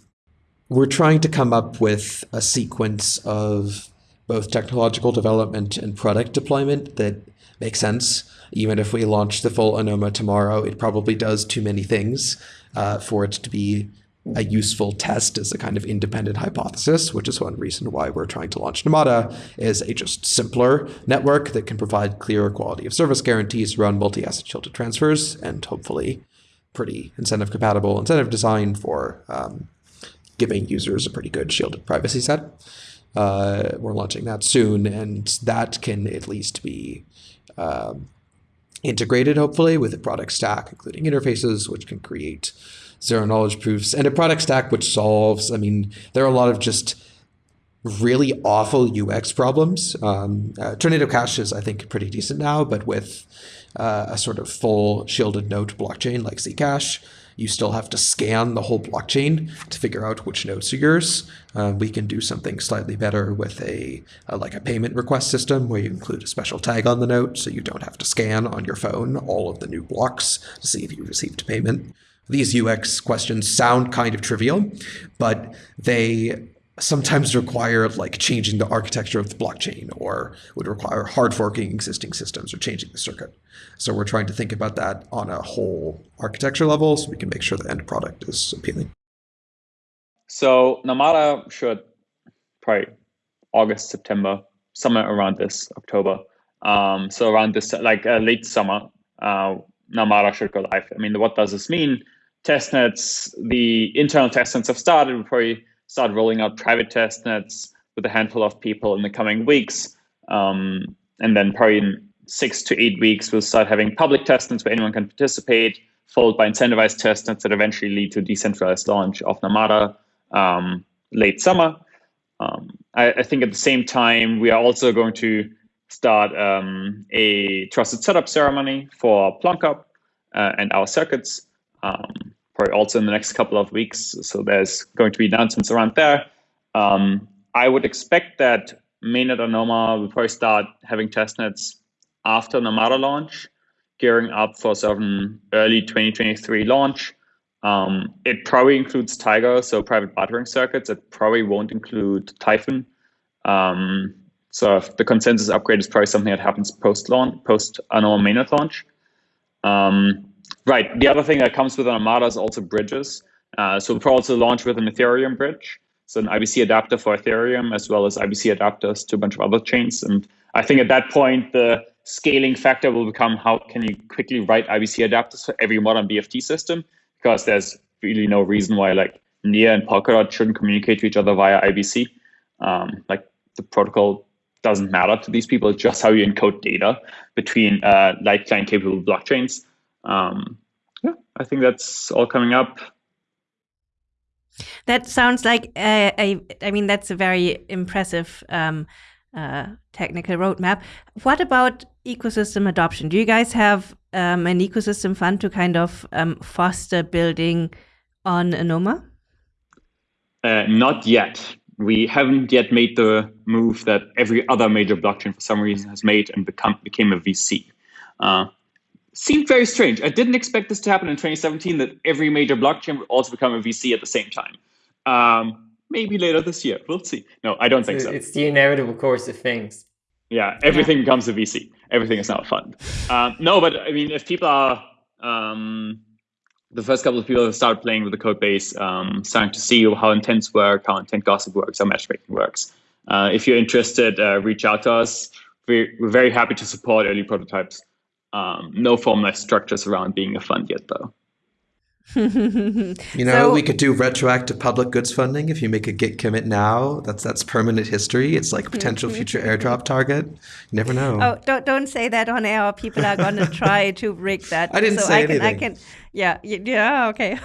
we're trying to come up with a sequence of both technological development and product deployment that makes sense even if we launch the full Anoma tomorrow, it probably does too many things uh, for it to be a useful test as a kind of independent hypothesis, which is one reason why we're trying to launch Namada is a just simpler network that can provide clearer quality of service guarantees around multi-asset shielded transfers and hopefully pretty incentive compatible incentive design for um, giving users a pretty good shielded privacy set. Uh, we're launching that soon, and that can at least be um, integrated, hopefully, with a product stack, including interfaces, which can create zero knowledge proofs, and a product stack which solves, I mean, there are a lot of just really awful UX problems. Um, uh, Tornado Cash is, I think, pretty decent now, but with uh, a sort of full shielded note blockchain like Zcash, you still have to scan the whole blockchain to figure out which nodes are yours. Uh, we can do something slightly better with a, a, like a payment request system where you include a special tag on the note so you don't have to scan on your phone all of the new blocks to see if you received payment. These UX questions sound kind of trivial, but they sometimes require like changing the architecture of the blockchain or would require hard forking existing systems or changing the circuit. So we're trying to think about that on a whole architecture level so we can make sure the end product is appealing. So Namada should probably August, September, somewhere around this October. Um, so around this, like uh, late summer, uh, Namada should go live. I mean, what does this mean? Testnets, the internal testnets have started. We probably start rolling out private test nets with a handful of people in the coming weeks. Um, and then probably in six to eight weeks, we'll start having public test nets where anyone can participate, followed by incentivized test nets that eventually lead to decentralized launch of Namada um, late summer. Um, I, I, think at the same time, we are also going to start um, a trusted setup ceremony for PlonkUp uh, and our circuits. Um, probably also in the next couple of weeks. So there's going to be announcements around there. Um, I would expect that mainnet Anoma will probably start having testnets after Namada launch, gearing up for some early 2023 launch. Um, it probably includes Taiga, so private bartering circuits. It probably won't include Typhon. Um, so the consensus upgrade is probably something that happens post launch, post Anoma mainnet launch. Um, Right. The other thing that comes with Namada is also bridges. Uh, so we'll probably also launch with an Ethereum bridge. So an IBC adapter for Ethereum, as well as IBC adapters to a bunch of other chains. And I think at that point, the scaling factor will become how can you quickly write IBC adapters for every modern BFT system? Because there's really no reason why like Near and Polkadot shouldn't communicate to each other via IBC. Um, like the protocol doesn't matter to these people. It's just how you encode data between uh, light client capable blockchains um, yeah, I think that's all coming up. That sounds like a, a I mean, that's a very impressive um, uh, technical roadmap. What about ecosystem adoption? Do you guys have um, an ecosystem fund to kind of um, foster building on Anoma? Uh, not yet. We haven't yet made the move that every other major blockchain for some reason has made and become became a VC. Uh, seemed very strange. I didn't expect this to happen in 2017 that every major blockchain would also become a VC at the same time. Um, maybe later this year. We'll see. No, I don't think so. It's the inevitable course of things. Yeah, everything yeah. becomes a VC. Everything is now a fund. Um, no, but I mean, if people are um, the first couple of people that start playing with the code base, um, starting to see how intents work, how intent gossip works, how matchmaking works. Uh, if you're interested, uh, reach out to us. We're, we're very happy to support early prototypes. Um, no formalized structures around being a fund yet, though. you know, so, we could do retroactive public goods funding if you make a Git commit now. That's that's permanent history. It's like a potential future airdrop target. You never know. Oh, don't don't say that on air. People are going to try to rig that. I didn't so say I can, anything. I can, yeah, yeah, okay.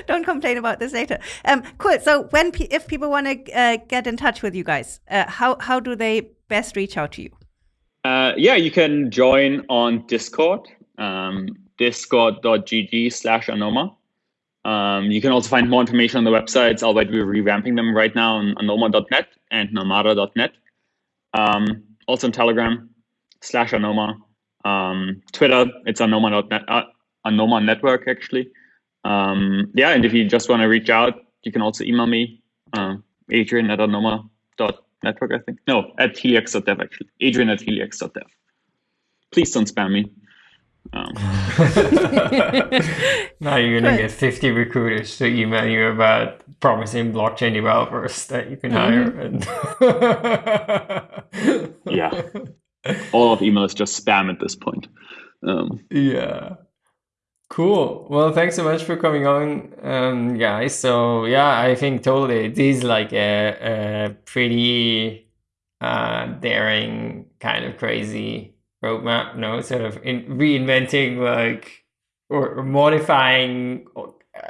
don't complain about this later. Um, cool. So when if people want to uh, get in touch with you guys, uh, how how do they best reach out to you? Uh, yeah, you can join on Discord. Um, discord.gg slash anoma. Um, you can also find more information on the websites, albeit we're revamping them right now on anoma.net and namada.net. Um, also on Telegram slash anoma. Um, Twitter, it's anoma.net, uh, anoma network actually. Um, yeah, and if you just want to reach out, you can also email me, uh, adrian at anoma.network, I think. No, at heliax.dev actually. Adrian at heliax.dev. Please don't spam me. Um. now you're gonna get 50 recruiters to email you about promising blockchain developers that you can mm-hmm. hire. And yeah, all of email is just spam at this point. Um, yeah. Cool. Well, thanks so much for coming on, um, guys. So yeah, I think totally it is like a, a pretty uh, daring, kind of crazy roadmap, no, sort of in reinventing like or, modifying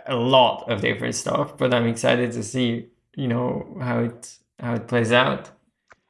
a lot of different stuff. But I'm excited to see, you know, how it how it plays out.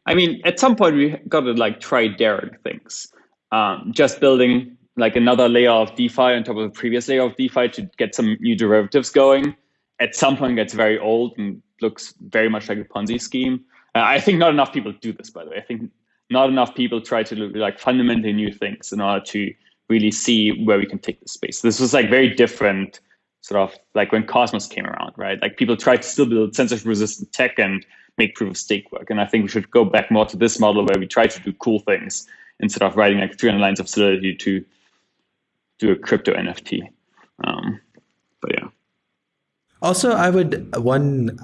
I mean, at some point we got to like try daring things. Um, just building like another layer of DeFi on top of the previous layer of DeFi to get some new derivatives going. At some point, gets very old and looks very much like a Ponzi scheme. Uh, I think not enough people do this, by the way. I think not enough people try to like fundamentally new things in order to really see where we can take the space. This was like very different, sort of like when Cosmos came around, right? Like people tried to still build censorship resistant tech and make proof of stake work. And I think we should go back more to this model where we try to do cool things instead of writing like 300 lines of solidity to do a crypto NFT. Um, but yeah. Also, I would one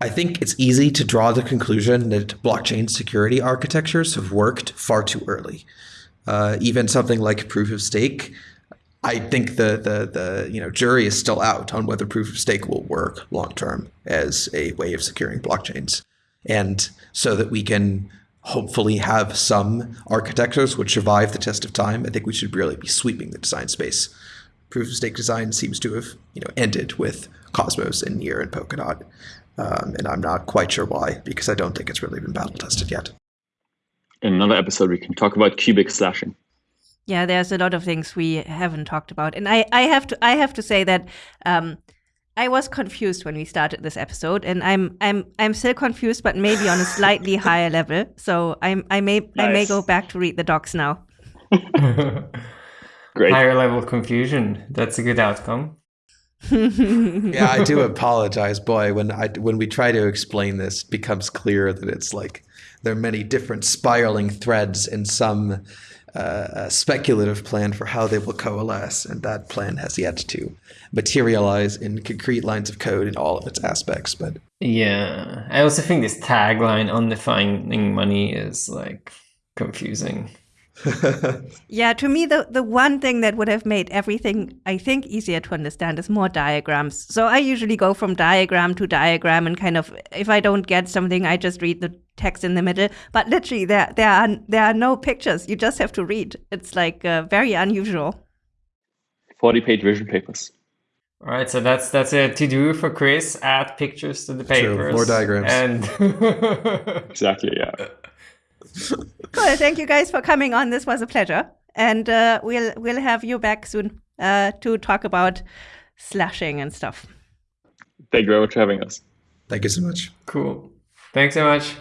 I think it's easy to draw the conclusion that blockchain security architectures have worked far too early. Uh, even something like proof of stake, I think the, the the you know jury is still out on whether proof of stake will work long term as a way of securing blockchains, and so that we can hopefully have some architectures which survive the test of time. I think we should really be sweeping the design space. Proof of stake design seems to have you know ended with Cosmos and Near and Polkadot. Um, and I'm not quite sure why, because I don't think it's really been battle tested yet. In another episode, we can talk about cubic slashing. Yeah, there's a lot of things we haven't talked about, and I, I have to I have to say that um, I was confused when we started this episode, and I'm I'm I'm still confused, but maybe on a slightly higher level. So I'm I may nice. I may go back to read the docs now. Great. Higher level confusion. That's a good outcome yeah, I do apologize, boy. When I when we try to explain this, it becomes clear that it's like there are many different spiraling threads and some uh, speculative plan for how they will coalesce, and that plan has yet to materialize in concrete lines of code in all of its aspects. But yeah, I also think this tagline "undefining money" is like confusing. yeah, to me, the, the one thing that would have made everything, I think, easier to understand is more diagrams. So I usually go from diagram to diagram and kind of, if I don't get something, I just read the text in the middle. But literally, there, there, are, there are no pictures. You just have to read. It's like uh, very unusual. 40 page vision papers. All right, so that's that's a to do for Chris. Add pictures to the papers, True, more diagrams. And Exactly. Yeah. Cool. Thank you guys for coming on. This was a pleasure, and uh, we'll we'll have you back soon uh, to talk about slashing and stuff. Thank you very much for having us. Thank you so much. cool. Thanks so much.